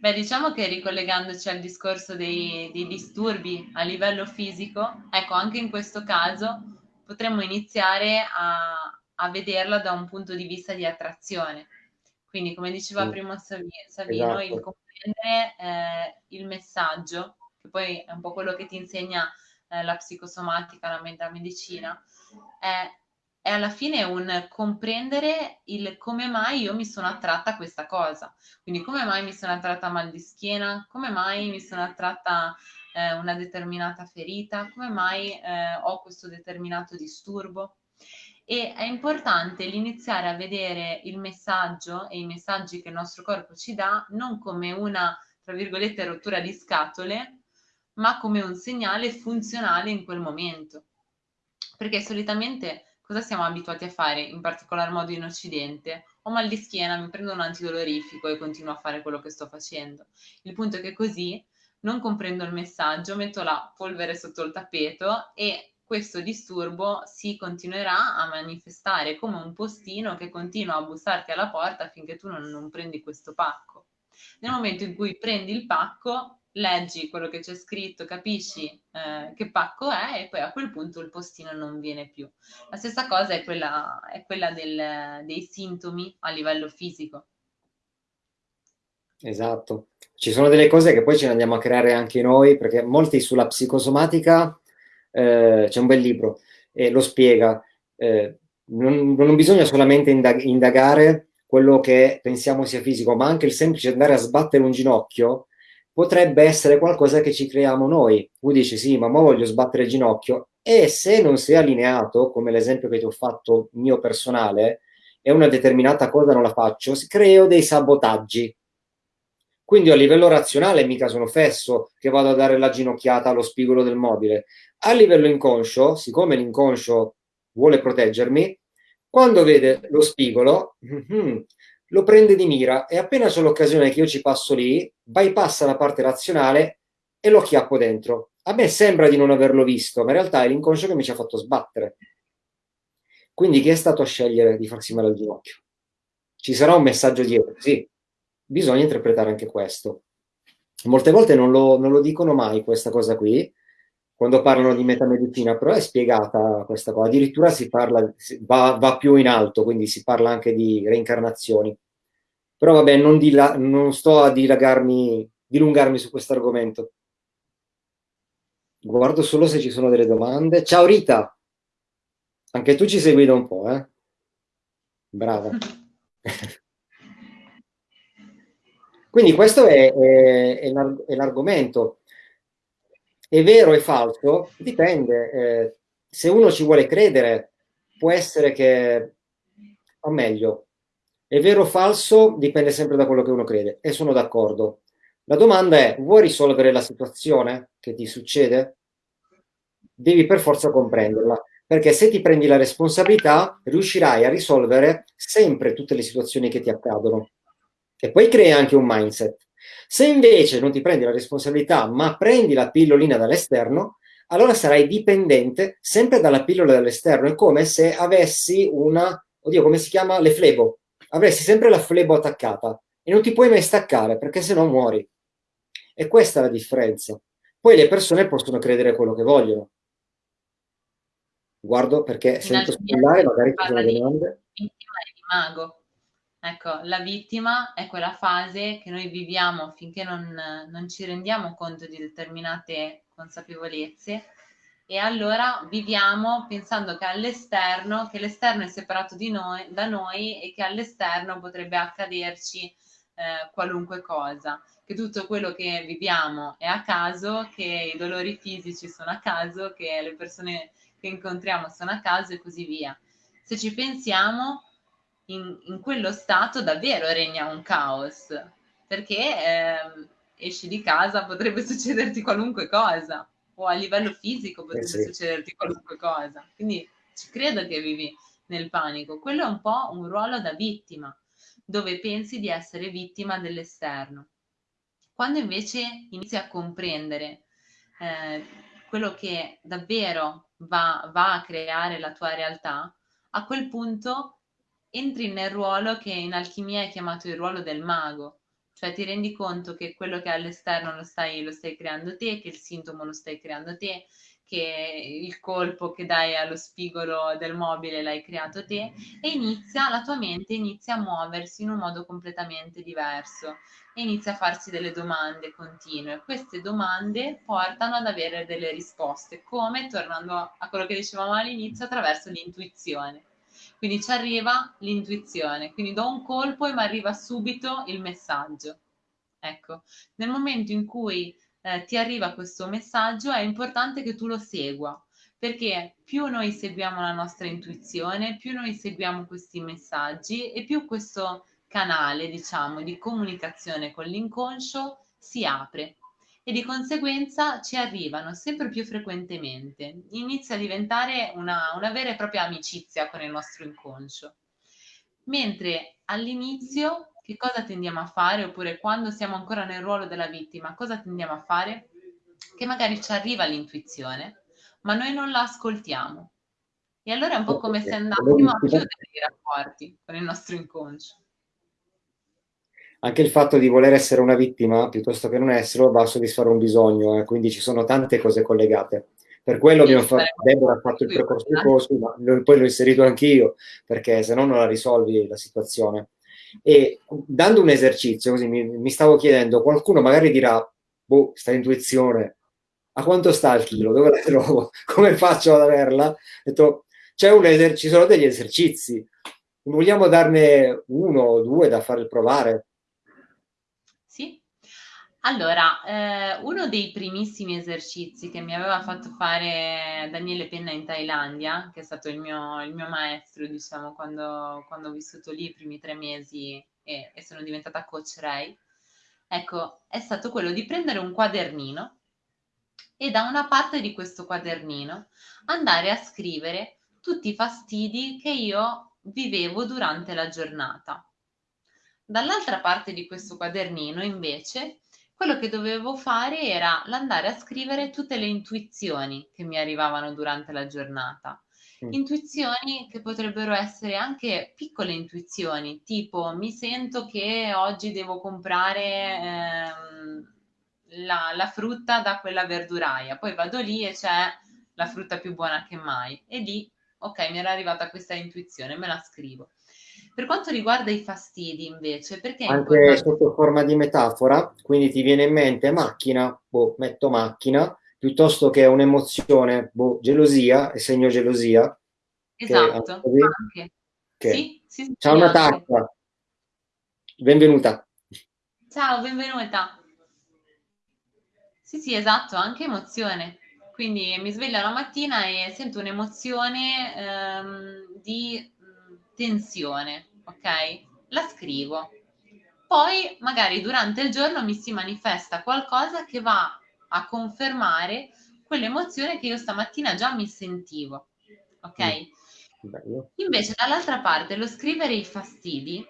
Beh, diciamo che ricollegandoci al discorso dei, dei, disturbi a livello fisico, ecco, anche in questo caso potremmo iniziare a, a vederla da un punto di vista di attrazione. Quindi, come diceva sì. prima Savino, esatto. il comprendere eh, il messaggio, che poi è un po' quello che ti insegna eh, la psicosomatica, la, la medicina, è, è, alla fine un comprendere il come mai io mi sono attratta a questa cosa. Quindi, come mai mi sono attratta a mal di schiena, come mai mi sono attratta eh, una determinata ferita, come mai eh, ho questo determinato disturbo e è importante l'iniziare a vedere il messaggio e i messaggi che il nostro corpo ci dà non come una, tra virgolette, rottura di scatole, ma come un segnale funzionale in quel momento. Perché solitamente cosa siamo abituati a fare, in particolar modo in Occidente? Ho mal di schiena, mi prendo un antidolorifico e continuo a fare quello che sto facendo. Il punto è che così non comprendo il messaggio, metto la polvere sotto il tappeto e questo disturbo si continuerà a manifestare come un postino che continua a bussarti alla porta finché tu non, non prendi questo pacco. Nel momento in cui prendi il pacco, leggi quello che c'è scritto, capisci eh, che pacco è e poi a quel punto il postino non viene più. La stessa cosa è quella, è quella del, dei sintomi a livello fisico. Esatto. Ci sono delle cose che poi ce ne andiamo a creare anche noi, perché molti sulla psicosomatica, eh, c'è un bel libro, e lo spiega. Eh, non, non, bisogna solamente indag indagare quello che pensiamo sia fisico, ma anche il semplice andare a sbattere un ginocchio potrebbe essere qualcosa che ci creiamo noi. Tu dici sì, ma mo voglio sbattere il ginocchio. E se non sei allineato, come l'esempio che ti ho fatto mio personale, e una determinata cosa non la faccio, creo dei sabotaggi quindi a livello razionale mica sono fesso che vado a dare la ginocchiata allo spigolo del mobile. A livello inconscio, siccome l'inconscio vuole proteggermi, quando vede lo spigolo, mm-hmm, lo prende di mira e appena c'è l'occasione che io ci passo lì, bypassa la parte razionale e lo chiappo dentro. A me sembra di non averlo visto, ma in realtà è l'inconscio che mi ci ha fatto sbattere. Quindi chi è stato a scegliere di farsi male al ginocchio? Ci sarà un messaggio dietro, sì, bisogna interpretare anche questo. Molte volte non lo, non lo dicono mai questa cosa qui, quando parlano di metamedicina, però è spiegata questa cosa, addirittura si parla, va, va più in alto, quindi si parla anche di reincarnazioni. Però vabbè, non, dila, non sto a dilagarmi, dilungarmi su questo argomento. Guardo solo se ci sono delle domande. Ciao Rita! Anche tu ci segui da un po', eh? Brava. Quindi questo è, è, è l'argomento. È vero o falso? Dipende. Eh, se uno ci vuole credere, può essere che, o meglio, è vero o falso dipende sempre da quello che uno crede e sono d'accordo. La domanda è, vuoi risolvere la situazione che ti succede? Devi per forza comprenderla, perché se ti prendi la responsabilità riuscirai a risolvere sempre tutte le situazioni che ti accadono e poi crea anche un mindset. Se invece non ti prendi la responsabilità, ma prendi la pillolina dall'esterno, allora sarai dipendente sempre dalla pillola dall'esterno. È come se avessi una, oddio, come si chiama? Le flebo. Avresti sempre la flebo attaccata e non ti puoi mai staccare perché se no muori. E questa è la differenza. Poi le persone possono credere quello che vogliono. Guardo perché sento squillare, magari ci sono delle domande. Di mago. Ecco, la vittima è quella fase che noi viviamo finché non, non ci rendiamo conto di determinate consapevolezze e allora viviamo pensando che all'esterno, che l'esterno è separato noi, da noi e che all'esterno potrebbe accaderci eh, qualunque cosa, che tutto quello che viviamo è a caso, che i dolori fisici sono a caso, che le persone che incontriamo sono a caso e così via. Se ci pensiamo, in, in quello stato davvero regna un caos, perché eh, esci di casa, potrebbe succederti qualunque cosa, o a livello fisico potrebbe eh sì. succederti qualunque cosa. Quindi ci credo che vivi nel panico. Quello è un po' un ruolo da vittima, dove pensi di essere vittima dell'esterno. Quando invece inizi a comprendere eh, quello che davvero va, va a creare la tua realtà, a quel punto entri nel ruolo che in alchimia è chiamato il ruolo del mago, cioè ti rendi conto che quello che è all'esterno lo stai, lo stai creando te, che il sintomo lo stai creando te, che il colpo che dai allo spigolo del mobile l'hai creato te e inizia, la tua mente inizia a muoversi in un modo completamente diverso e inizia a farsi delle domande continue. Queste domande portano ad avere delle risposte, come, tornando a quello che dicevamo all'inizio, attraverso l'intuizione. Quindi ci arriva l'intuizione, quindi do un colpo e mi arriva subito il messaggio. Ecco, nel momento in cui eh, ti arriva questo messaggio è importante che tu lo segua, perché più noi seguiamo la nostra intuizione, più noi seguiamo questi messaggi e più questo canale, diciamo, di comunicazione con l'inconscio si apre e di conseguenza ci arrivano sempre più frequentemente. Inizia a diventare una, una vera e propria amicizia con il nostro inconscio. Mentre all'inizio che cosa tendiamo a fare? Oppure quando siamo ancora nel ruolo della vittima, cosa tendiamo a fare? Che magari ci arriva l'intuizione, ma noi non la ascoltiamo. E allora è un po' come se andassimo a chiudere i rapporti con il nostro inconscio. Anche il fatto di voler essere una vittima piuttosto che non esserlo va a soddisfare un bisogno, eh, quindi ci sono tante cose collegate. Per quello sì, fatto, Deborah ha fatto il percorso di corso, ma poi l'ho inserito anch'io, perché se no non la risolvi la situazione. E dando un esercizio, così mi, mi stavo chiedendo, qualcuno magari dirà, boh, sta intuizione, a quanto sta il chilo? Dove la trovo? Come faccio ad averla? Ho detto, c'è un eser- ci sono degli esercizi, vogliamo darne uno o due da fare provare? Allora, eh, uno dei primissimi esercizi che mi aveva fatto fare Daniele Penna in Thailandia, che è stato il mio, il mio maestro, diciamo, quando, quando, ho vissuto lì i primi tre mesi e, e sono diventata coach Ray, ecco, è stato quello di prendere un quadernino e da una parte di questo quadernino andare a scrivere tutti i fastidi che io vivevo durante la giornata. Dall'altra parte di questo quadernino, invece, quello che dovevo fare era l'andare a scrivere tutte le intuizioni che mi arrivavano durante la giornata. Mm. Intuizioni che potrebbero essere anche piccole intuizioni, tipo mi sento che oggi devo comprare ehm, la, la frutta da quella verduraia, poi vado lì e c'è la frutta più buona che mai e lì, ok, mi era arrivata questa intuizione, me la scrivo. Per quanto riguarda i fastidi, invece, perché... Anche sotto forma di metafora, quindi ti viene in mente macchina, boh, metto macchina, piuttosto che un'emozione, boh, gelosia, e segno gelosia. Esatto, anche. Che... Sì, sì, Ciao sì, Natascia, benvenuta. Ciao, benvenuta. Sì, sì, esatto, anche emozione. Quindi mi sveglio la mattina e sento un'emozione ehm, di tensione, ok? La scrivo. Poi magari durante il giorno mi si manifesta qualcosa che va a confermare quell'emozione che io stamattina già mi sentivo, ok? Mm. Invece dall'altra parte lo scrivere i fastidi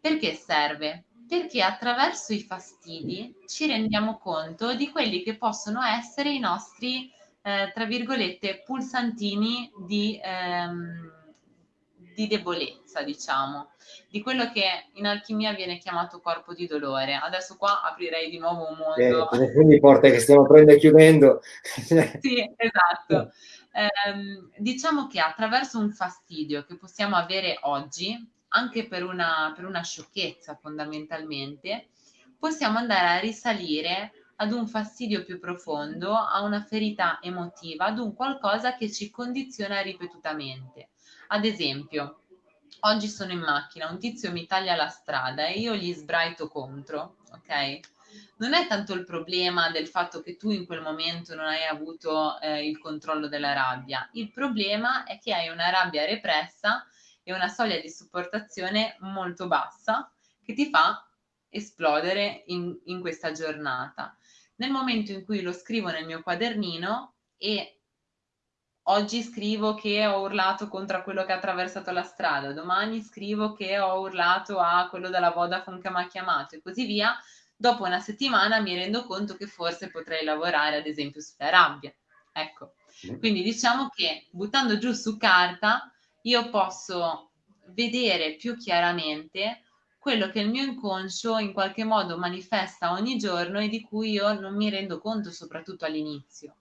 perché serve? Perché attraverso i fastidi ci rendiamo conto di quelli che possono essere i nostri, eh, tra virgolette, pulsantini di... Ehm, di debolezza, diciamo, di quello che in alchimia viene chiamato corpo di dolore. Adesso qua aprirei di nuovo un mondo. Eh, quindi porta che stiamo prendendo e chiudendo. sì, esatto. Eh, diciamo che attraverso un fastidio che possiamo avere oggi, anche per una, per una sciocchezza fondamentalmente, possiamo andare a risalire ad un fastidio più profondo, a una ferita emotiva, ad un qualcosa che ci condiziona ripetutamente. Ad esempio, oggi sono in macchina, un tizio mi taglia la strada e io gli sbraito contro, ok? Non è tanto il problema del fatto che tu in quel momento non hai avuto eh, il controllo della rabbia, il problema è che hai una rabbia repressa e una soglia di sopportazione molto bassa che ti fa esplodere in, in questa giornata. Nel momento in cui lo scrivo nel mio quadernino e oggi scrivo che ho urlato contro quello che ha attraversato la strada, domani scrivo che ho urlato a quello della Vodafone che mi ha chiamato e così via, dopo una settimana mi rendo conto che forse potrei lavorare ad esempio sulla rabbia. Ecco, quindi diciamo che buttando giù su carta io posso vedere più chiaramente quello che il mio inconscio in qualche modo manifesta ogni giorno e di cui io non mi rendo conto soprattutto all'inizio.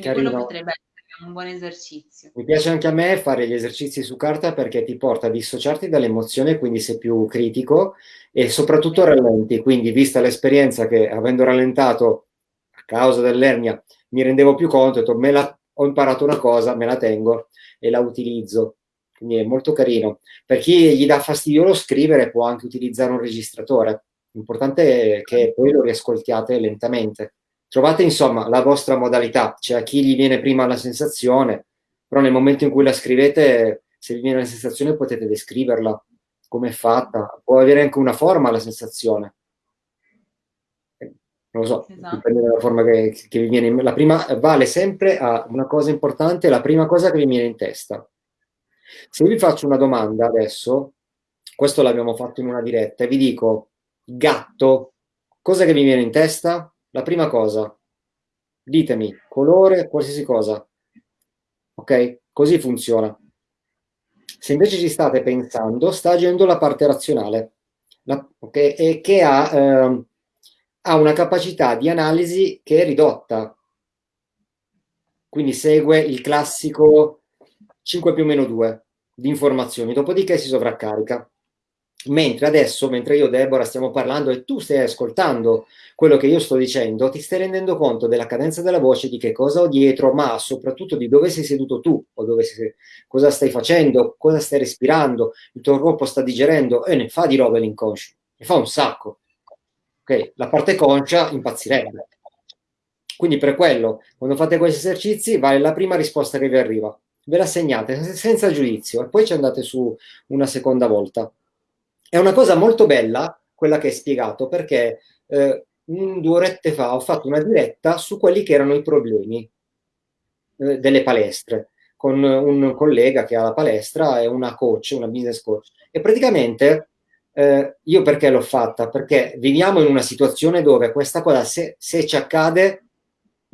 Quindi quello potrebbe essere un buon esercizio. Mi piace anche a me fare gli esercizi su carta perché ti porta a dissociarti dall'emozione, quindi sei più critico e soprattutto rallenti. Quindi, vista l'esperienza che avendo rallentato a causa dell'ernia mi rendevo più conto, ho, la, ho imparato una cosa, me la tengo e la utilizzo. Quindi è molto carino. Per chi gli dà fastidio lo scrivere può anche utilizzare un registratore. L'importante è che poi lo riascoltiate lentamente Trovate insomma la vostra modalità, cioè a chi gli viene prima la sensazione, però nel momento in cui la scrivete, se vi viene la sensazione potete descriverla, come è fatta, può avere anche una forma la sensazione. Non lo so, esatto. dipende dalla forma che, che vi viene in La prima vale sempre a una cosa importante, la prima cosa che vi viene in testa. Se vi faccio una domanda adesso, questo l'abbiamo fatto in una diretta, e vi dico gatto, cosa che vi viene in testa? La prima cosa, ditemi, colore, qualsiasi cosa. Ok? Così funziona. Se invece ci state pensando, sta agendo la parte razionale, la, okay? e che ha, eh, ha una capacità di analisi che è ridotta. Quindi segue il classico 5 più meno 2 di informazioni, dopodiché si sovraccarica. Mentre adesso, mentre io Deborah stiamo parlando e tu stai ascoltando quello che io sto dicendo, ti stai rendendo conto della cadenza della voce, di che cosa ho dietro, ma soprattutto di dove sei seduto tu, o sei, cosa stai facendo, cosa stai respirando, il tuo corpo sta digerendo, e ne fa di roba l'inconscio, ne fa un sacco. Ok, la parte conscia impazzirebbe. Quindi per quello, quando fate questi esercizi, vale la prima risposta che vi arriva. Ve la segnate senza giudizio e poi ci andate su una seconda volta. È una cosa molto bella quella che hai spiegato perché eh, due orette fa ho fatto una diretta su quelli che erano i problemi eh, delle palestre con un collega che ha la palestra e una coach, una business coach. E praticamente eh, io perché l'ho fatta? Perché viviamo in una situazione dove questa cosa, se, se ci accade,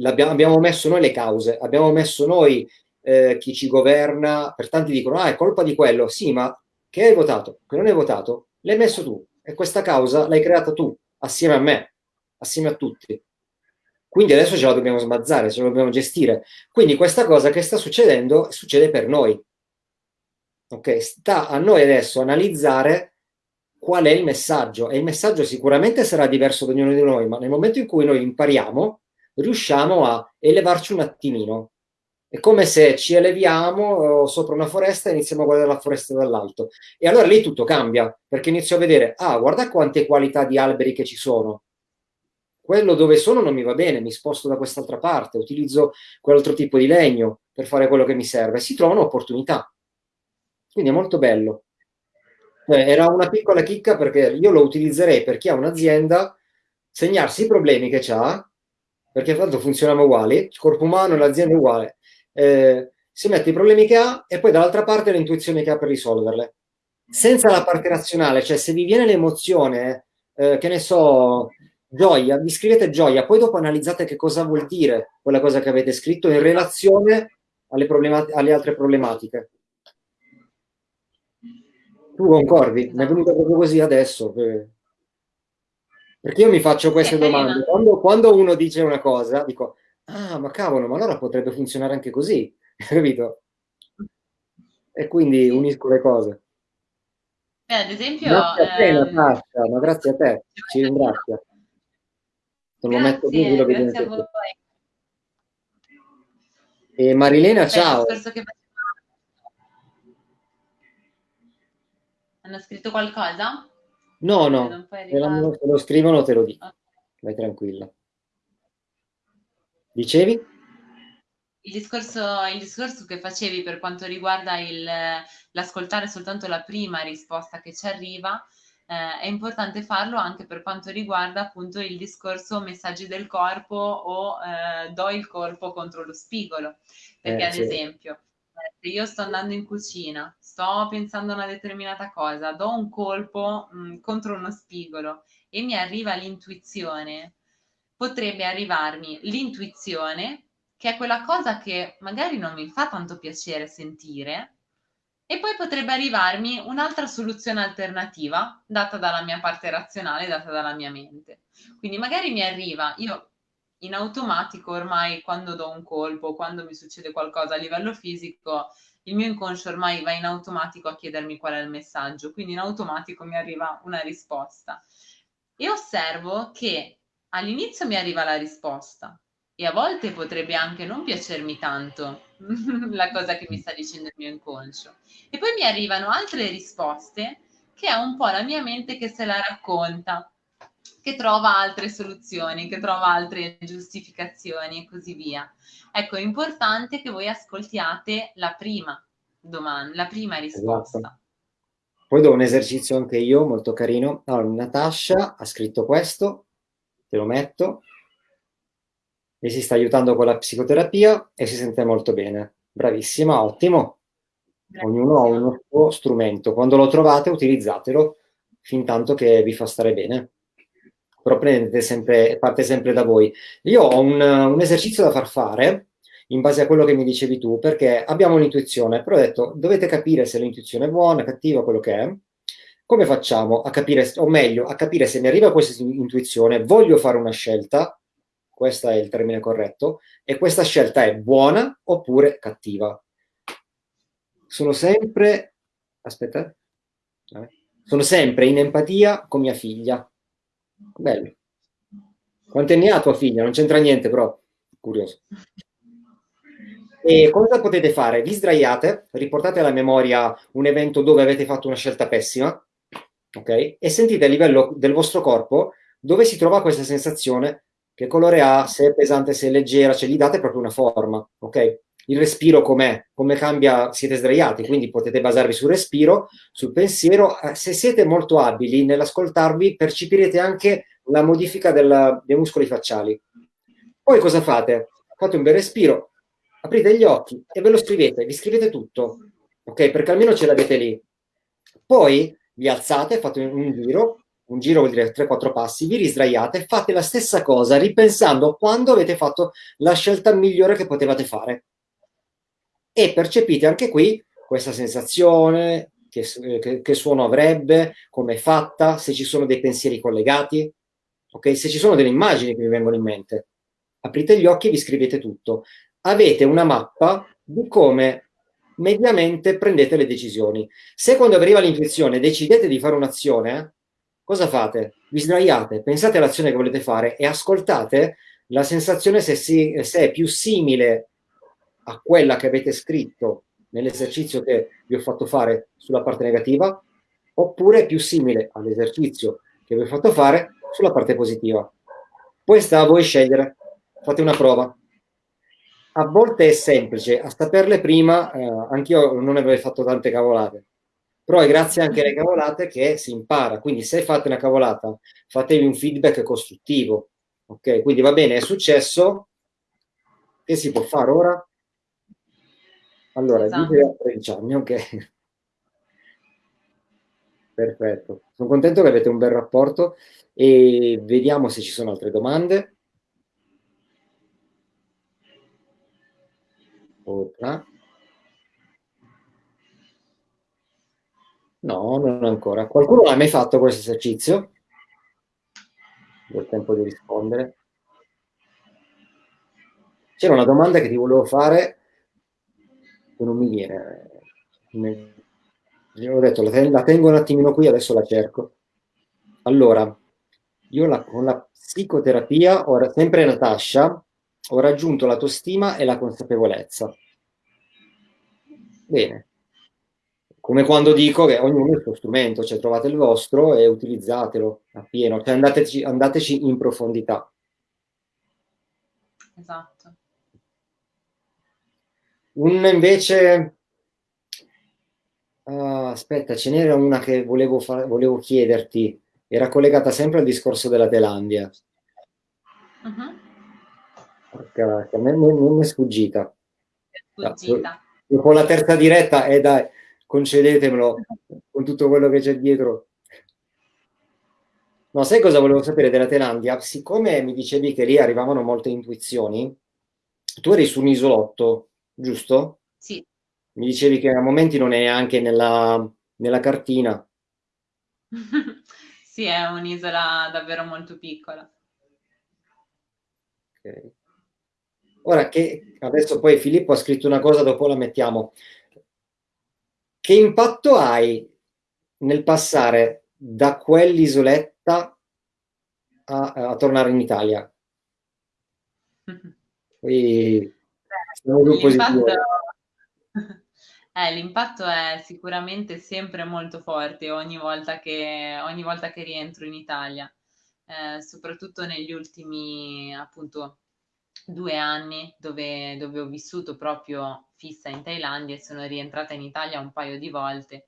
abbiamo messo noi le cause, abbiamo messo noi eh, chi ci governa, per tanti dicono, ah, è colpa di quello. Sì, ma che hai votato, che non hai votato, l'hai messo tu e questa causa l'hai creata tu, assieme a me, assieme a tutti. Quindi adesso ce la dobbiamo smazzare, ce la dobbiamo gestire. Quindi questa cosa che sta succedendo succede per noi. Ok? Sta a noi adesso analizzare qual è il messaggio e il messaggio sicuramente sarà diverso da ognuno di noi, ma nel momento in cui noi impariamo, riusciamo a elevarci un attimino è come se ci eleviamo sopra una foresta e iniziamo a guardare la foresta dall'alto. E allora lì tutto cambia, perché inizio a vedere, ah, guarda quante qualità di alberi che ci sono. Quello dove sono non mi va bene, mi sposto da quest'altra parte, utilizzo quell'altro tipo di legno per fare quello che mi serve. Si trovano opportunità. Quindi è molto bello. Eh, era una piccola chicca perché io lo utilizzerei per chi ha un'azienda, segnarsi i problemi che ha, perché tanto funzioniamo uguali, il corpo umano e l'azienda è uguale eh, si mette i problemi che ha e poi dall'altra parte le intuizioni che ha per risolverle. Senza la parte razionale, cioè se vi viene l'emozione, eh, che ne so, gioia, vi scrivete gioia, poi dopo analizzate che cosa vuol dire quella cosa che avete scritto in relazione alle, alle altre problematiche. Tu concordi? Mi è venuto proprio così adesso. Perché io mi faccio queste domande. Quando, quando uno dice una cosa, dico, ah, ma cavolo, ma allora potrebbe funzionare anche così, capito? E quindi unisco le cose. Eh, ad esempio... Grazie a te, eh... Natascia, ma grazie a te, ci ringrazia. Te lo metto qui, quello che grazie a voi. E Marilena, Beh, ciao. Che... Hanno scritto qualcosa? No, no, se lo scrivono te lo dico. Vai tranquilla. Dicevi? Il discorso, il discorso che facevi per quanto riguarda l'ascoltare soltanto la prima risposta che ci arriva, eh, è importante farlo anche per quanto riguarda appunto il discorso messaggi del corpo o eh, do il corpo contro lo spigolo. Perché eh, ad sì. esempio, se io sto andando in cucina, sto pensando a una determinata cosa, do un colpo mh, mm, contro uno spigolo e mi arriva l'intuizione potrebbe arrivarmi l'intuizione, che è quella cosa che magari non mi fa tanto piacere sentire, e poi potrebbe arrivarmi un'altra soluzione alternativa data dalla mia parte razionale, data dalla mia mente. Quindi magari mi arriva, io in automatico ormai quando do un colpo, quando mi succede qualcosa a livello fisico, il mio inconscio ormai va in automatico a chiedermi qual è il messaggio, quindi in automatico mi arriva una risposta. E osservo che all'inizio mi arriva la risposta e a volte potrebbe anche non piacermi tanto la cosa che mi sta dicendo il mio inconscio. E poi mi arrivano altre risposte che è un po' la mia mente che se la racconta. che trova altre soluzioni, che trova altre giustificazioni e così via. Ecco, è importante che voi ascoltiate la prima domanda, la prima risposta. Esatto. Poi do un esercizio anche io, molto carino. Allora, Natascia ha scritto questo, te lo metto, e si sta aiutando con la psicoterapia e si sente molto bene. Bravissima, ottimo. Ognuno ha uno suo strumento. Quando lo trovate, utilizzatelo fin tanto che vi fa stare bene. Però prendete sempre, parte sempre da voi. Io ho un, un esercizio da far fare in base a quello che mi dicevi tu, perché abbiamo un'intuizione, però ho detto, dovete capire se l'intuizione è buona, cattiva, quello che è. Come facciamo a capire, o meglio, a capire se mi arriva questa intuizione, voglio fare una scelta, questo è il termine corretto, e questa scelta è buona oppure cattiva. Sono sempre, aspetta, sono sempre in empatia con mia figlia. Bello. Quanti anni ha tua figlia? Non c'entra niente, però curioso. E cosa potete fare? Vi sdraiate, riportate alla memoria un evento dove avete fatto una scelta pessima, ok? E sentite a livello del vostro corpo dove si trova questa sensazione, che colore ha, se è pesante, se è leggera, cioè gli date proprio una forma, ok? Il respiro com'è, come cambia, siete sdraiati, quindi potete basarvi sul respiro, sul pensiero. Eh, se siete molto abili nell'ascoltarvi, percepirete anche la modifica della, dei muscoli facciali. Poi cosa fate? Fate un bel respiro, aprite gli occhi e ve lo scrivete, vi scrivete tutto, ok? Perché almeno ce l'avete lì. Poi vi alzate, fate un giro, un giro vuol dire 3-4 passi, vi risdraiate, fate la stessa cosa ripensando quando avete fatto la scelta migliore che potevate fare. E percepite anche qui questa sensazione, che, che, che suono avrebbe, come è fatta, se ci sono dei pensieri collegati, ok? Se ci sono delle immagini che vi vengono in mente. Aprite gli occhi e vi scrivete tutto avete una mappa di come mediamente prendete le decisioni. Se quando arriva l'intuizione decidete di fare un'azione, cosa fate? Vi sdraiate, pensate all'azione che volete fare e ascoltate la sensazione se, si, se è più simile a quella che avete scritto nell'esercizio che vi ho fatto fare sulla parte negativa oppure più simile all'esercizio che vi ho fatto fare sulla parte positiva. Poi sta a voi scegliere, fate una prova a volte è semplice, a saperle prima, eh, anch'io non avrei fatto tante cavolate, però è grazie anche alle cavolate che si impara, quindi se fate una cavolata, fatevi un feedback costruttivo, ok? Quindi va bene, è successo, che si può fare ora? Allora, esatto. a 13 anni, ok. Perfetto, sono contento che avete un bel rapporto e vediamo se ci sono altre domande. Otra. No, non ancora. Qualcuno ha mai fatto questo esercizio? Il tempo di rispondere. C'era una domanda che ti volevo fare che non mi viene. Io ho detto, la tengo un attimino qui, adesso la cerco. Allora, io la, con la psicoterapia, ora, sempre Natascia, ho raggiunto l'autostima e la consapevolezza. Bene. Come quando dico che ognuno ha il suo strumento, cioè trovate il vostro e utilizzatelo appieno, cioè andateci, andateci in profondità. Esatto. Un invece... Uh, aspetta, ce n'era una che volevo, volevo chiederti, era collegata sempre al discorso della Thailandia. Uh-huh. Porca, a me non è sfuggita. È sfuggita. Dopo la terza diretta, e eh, dai, concedetemelo con tutto quello che c'è dietro. No, sai cosa volevo sapere della Thailandia? Siccome mi dicevi che lì arrivavano molte intuizioni, tu eri su un isolotto, giusto? Sì. Mi dicevi che a momenti non è neanche nella, nella cartina. sì, è un'isola davvero molto piccola. Ok. Ora che adesso poi Filippo ha scritto una cosa, dopo la mettiamo. Che impatto hai nel passare da quell'isoletta a, a, tornare in Italia? Poi, l'impatto, eh, l'impatto è sicuramente sempre molto forte ogni volta che, ogni volta che rientro in Italia. eh, soprattutto negli ultimi appunto due anni dove, dove ho vissuto proprio fissa in Thailandia e sono rientrata in Italia un paio di volte.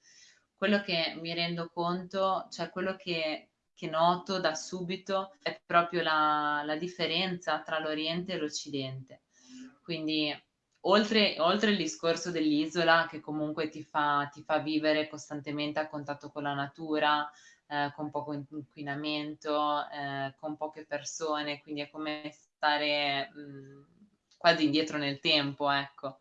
Quello che mi rendo conto, cioè quello che, che noto da subito è proprio la, la differenza tra l'Oriente e l'Occidente. Quindi oltre, oltre il discorso dell'isola che comunque ti fa, ti fa vivere costantemente a contatto con la natura, eh, con poco inquinamento, eh, con poche persone, quindi è come stare mh, quasi indietro nel tempo, ecco.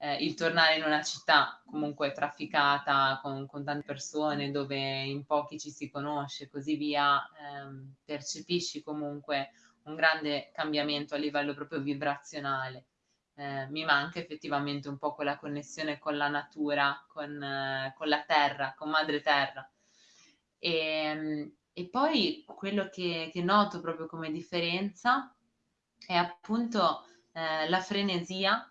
Eh, il tornare in una città comunque trafficata con, con, tante persone dove in pochi ci si conosce e così via, ehm, percepisci comunque un grande cambiamento a livello proprio vibrazionale. Eh, mi manca effettivamente un po' quella connessione con la natura, con, eh, con la terra, con madre terra. E, ehm, e poi quello che, che, noto proprio come differenza è appunto eh, la frenesia,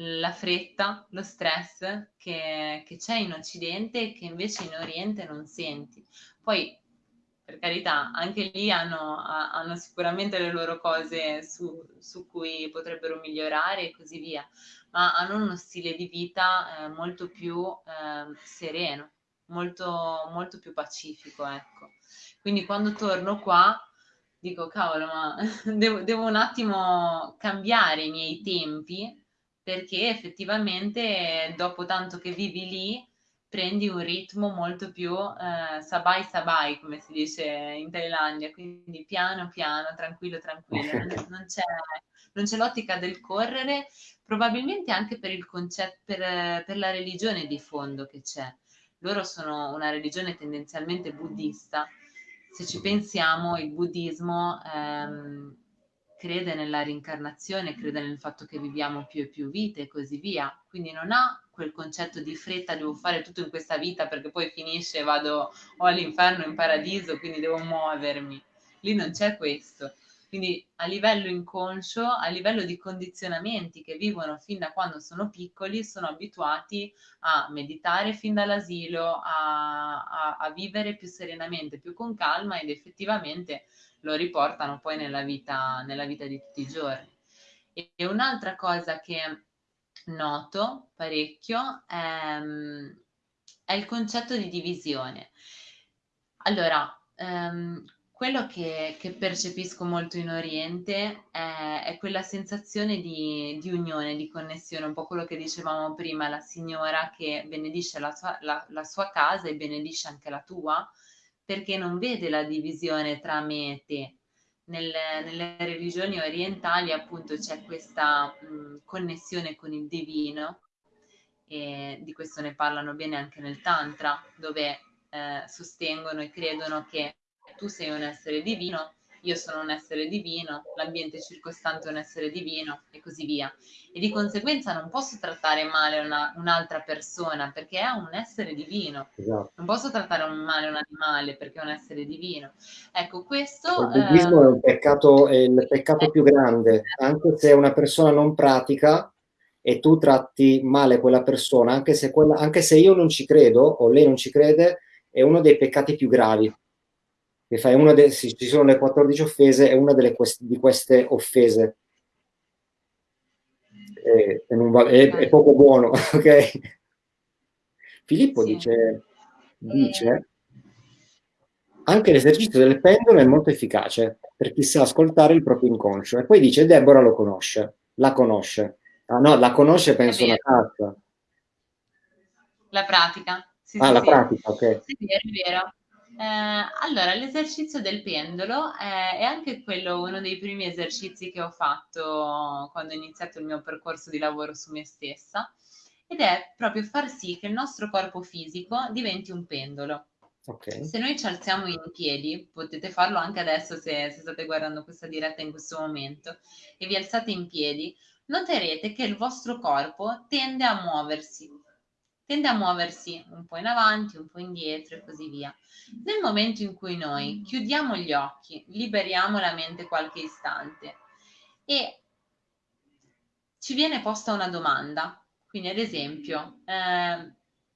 la fretta, lo stress che, c'è in Occidente e che invece in Oriente non senti. Poi per carità, anche lì hanno, hanno, sicuramente le loro cose su, su, cui potrebbero migliorare e così via, ma hanno uno stile di vita eh, molto più eh, sereno, molto, molto più pacifico, ecco. Quindi quando torno qua dico, cavolo, ma devo, devo un attimo cambiare i miei tempi perché effettivamente dopo tanto che vivi lì prendi un ritmo molto più eh, sabai sabai, come si dice in Thailandia, quindi piano piano, tranquillo tranquillo, non, non c'è, non c'è l'ottica del correre, probabilmente anche per il concetto, per, per la religione di fondo che c'è loro sono una religione tendenzialmente buddista. Se ci pensiamo, il buddismo ehm, crede nella rincarnazione, crede nel fatto che viviamo più e più vite e così via. Quindi non ha quel concetto di fretta, devo fare tutto in questa vita perché poi finisce, vado o all'inferno o in paradiso, quindi devo muovermi. Lì non c'è questo. Quindi a livello inconscio, a livello di condizionamenti che vivono fin da quando sono piccoli, sono abituati a meditare fin dall'asilo, a, a, a vivere più serenamente, più con calma ed effettivamente lo riportano poi nella vita, nella vita di tutti i giorni. E, e un'altra cosa che noto parecchio è, è il concetto di divisione. Allora, um, quello che, che, percepisco molto in Oriente è, è quella sensazione di, di, unione, di connessione, un po' quello che dicevamo prima, la signora che benedisce la sua, la, la sua casa e benedisce anche la tua, perché non vede la divisione tra me e te. Nelle, nelle religioni orientali appunto c'è questa mh, connessione con il divino e di questo ne parlano bene anche nel Tantra, dove eh, sostengono e credono che tu sei un essere divino, io sono un essere divino, l'ambiente circostante è un essere divino e così via. E di conseguenza non posso trattare male una, un'altra persona perché è un essere divino. Esatto. Non posso trattare male un animale perché è un essere divino. Ecco, questo... Il buddismo eh, è, un peccato, è il peccato più grande, anche se una persona non pratica e tu tratti male quella persona, anche se, quella, anche se io non ci credo o lei non ci crede, è uno dei peccati più gravi che fai una de- ci sono le 14 offese, è una delle quest- di queste offese. È, è, va- è, è poco buono, ok? Filippo sì. dice, dice anche l'esercizio del pendolo è molto efficace per chi sa ascoltare il proprio inconscio. E poi dice, Deborah lo conosce, la conosce. Ah no, la conosce penso una carta. La pratica. Sì, ah, sì, la sì. pratica, ok. Sì, è vero. Eh, allora, l'esercizio del pendolo è, è, anche quello uno dei primi esercizi che ho fatto quando ho iniziato il mio percorso di lavoro su me stessa ed è proprio far sì che il nostro corpo fisico diventi un pendolo. Okay. Se noi ci alziamo in piedi, potete farlo anche adesso se, se state guardando questa diretta in questo momento, e vi alzate in piedi, noterete che il vostro corpo tende a muoversi, tende a muoversi un po' in avanti, un po' indietro e così via. Nel momento in cui noi chiudiamo gli occhi, liberiamo la mente qualche istante e ci viene posta una domanda, quindi ad esempio eh,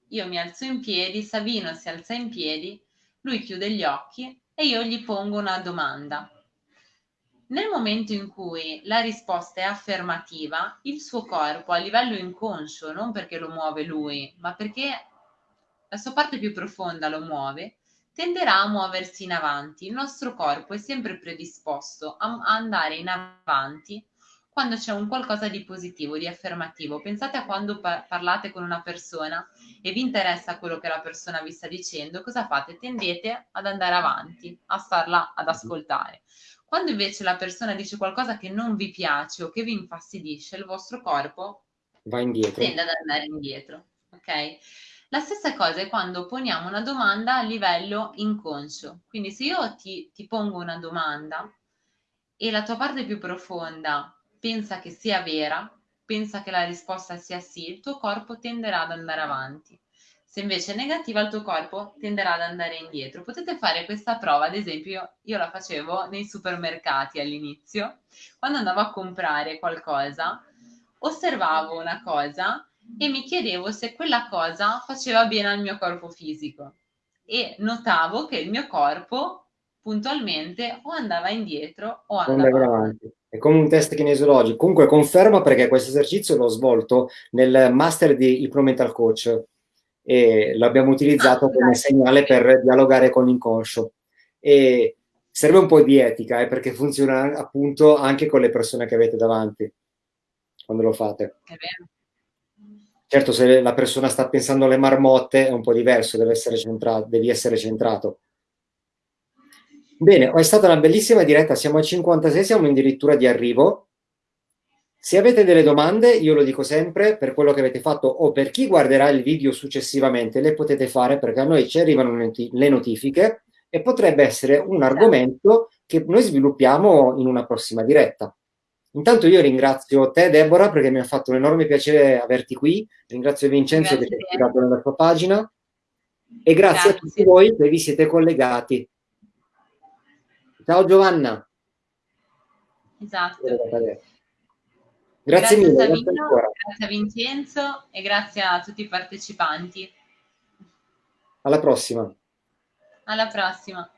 io mi alzo in piedi, Savino si alza in piedi, lui chiude gli occhi e io gli pongo una domanda. Nel momento in cui la risposta è affermativa, il suo corpo a livello inconscio, non perché lo muove lui, ma perché la sua parte più profonda lo muove, tenderà a muoversi in avanti. Il nostro corpo è sempre predisposto a andare in avanti quando c'è un qualcosa di positivo, di affermativo. Pensate a quando par- parlate con una persona e vi interessa quello che la persona vi sta dicendo, cosa fate? Tendete ad andare avanti, a starla ad ascoltare. Quando invece la persona dice qualcosa che non vi piace o che vi infastidisce, il vostro corpo va indietro. tende ad andare indietro. Ok? La stessa cosa è quando poniamo una domanda a livello inconscio. Quindi se io ti, ti pongo una domanda e la tua parte più profonda pensa che sia vera, pensa che la risposta sia sì, il tuo corpo tenderà ad andare avanti. Se invece è negativa, il tuo corpo tenderà ad andare indietro. Potete fare questa prova, ad esempio, io la facevo nei supermercati all'inizio, quando andavo a comprare qualcosa, osservavo una cosa e mi chiedevo se quella cosa faceva bene al mio corpo fisico e notavo che il mio corpo puntualmente o andava indietro o andava avanti. È come un test kinesiologico. Comunque conferma perché questo esercizio l'ho svolto nel master di Mental Coach e l'abbiamo utilizzato ah, come segnale per dialogare con l'inconscio. E serve un po' di etica eh, perché funziona appunto anche con le persone che avete davanti quando lo fate. È vero. Certo, se la persona sta pensando alle marmotte è un po' diverso, deve essere centrato, devi essere centrato. Bene, è stata una bellissima diretta, siamo a 56, siamo addirittura di arrivo. Se avete delle domande, io lo dico sempre, per quello che avete fatto o per chi guarderà il video successivamente, le potete fare perché a noi ci arrivano le notifiche e potrebbe essere un argomento che noi sviluppiamo in una prossima diretta. Intanto io ringrazio te Deborah perché mi ha fatto un enorme piacere averti qui, ringrazio Vincenzo grazie che ti ha ispirato nella tua pagina e grazie, grazie a tutti voi che vi siete collegati. Ciao Giovanna. Esatto. Grazie, grazie mille. Savino, grazie a Vincenzo e grazie a tutti i partecipanti. Alla prossima. Alla prossima.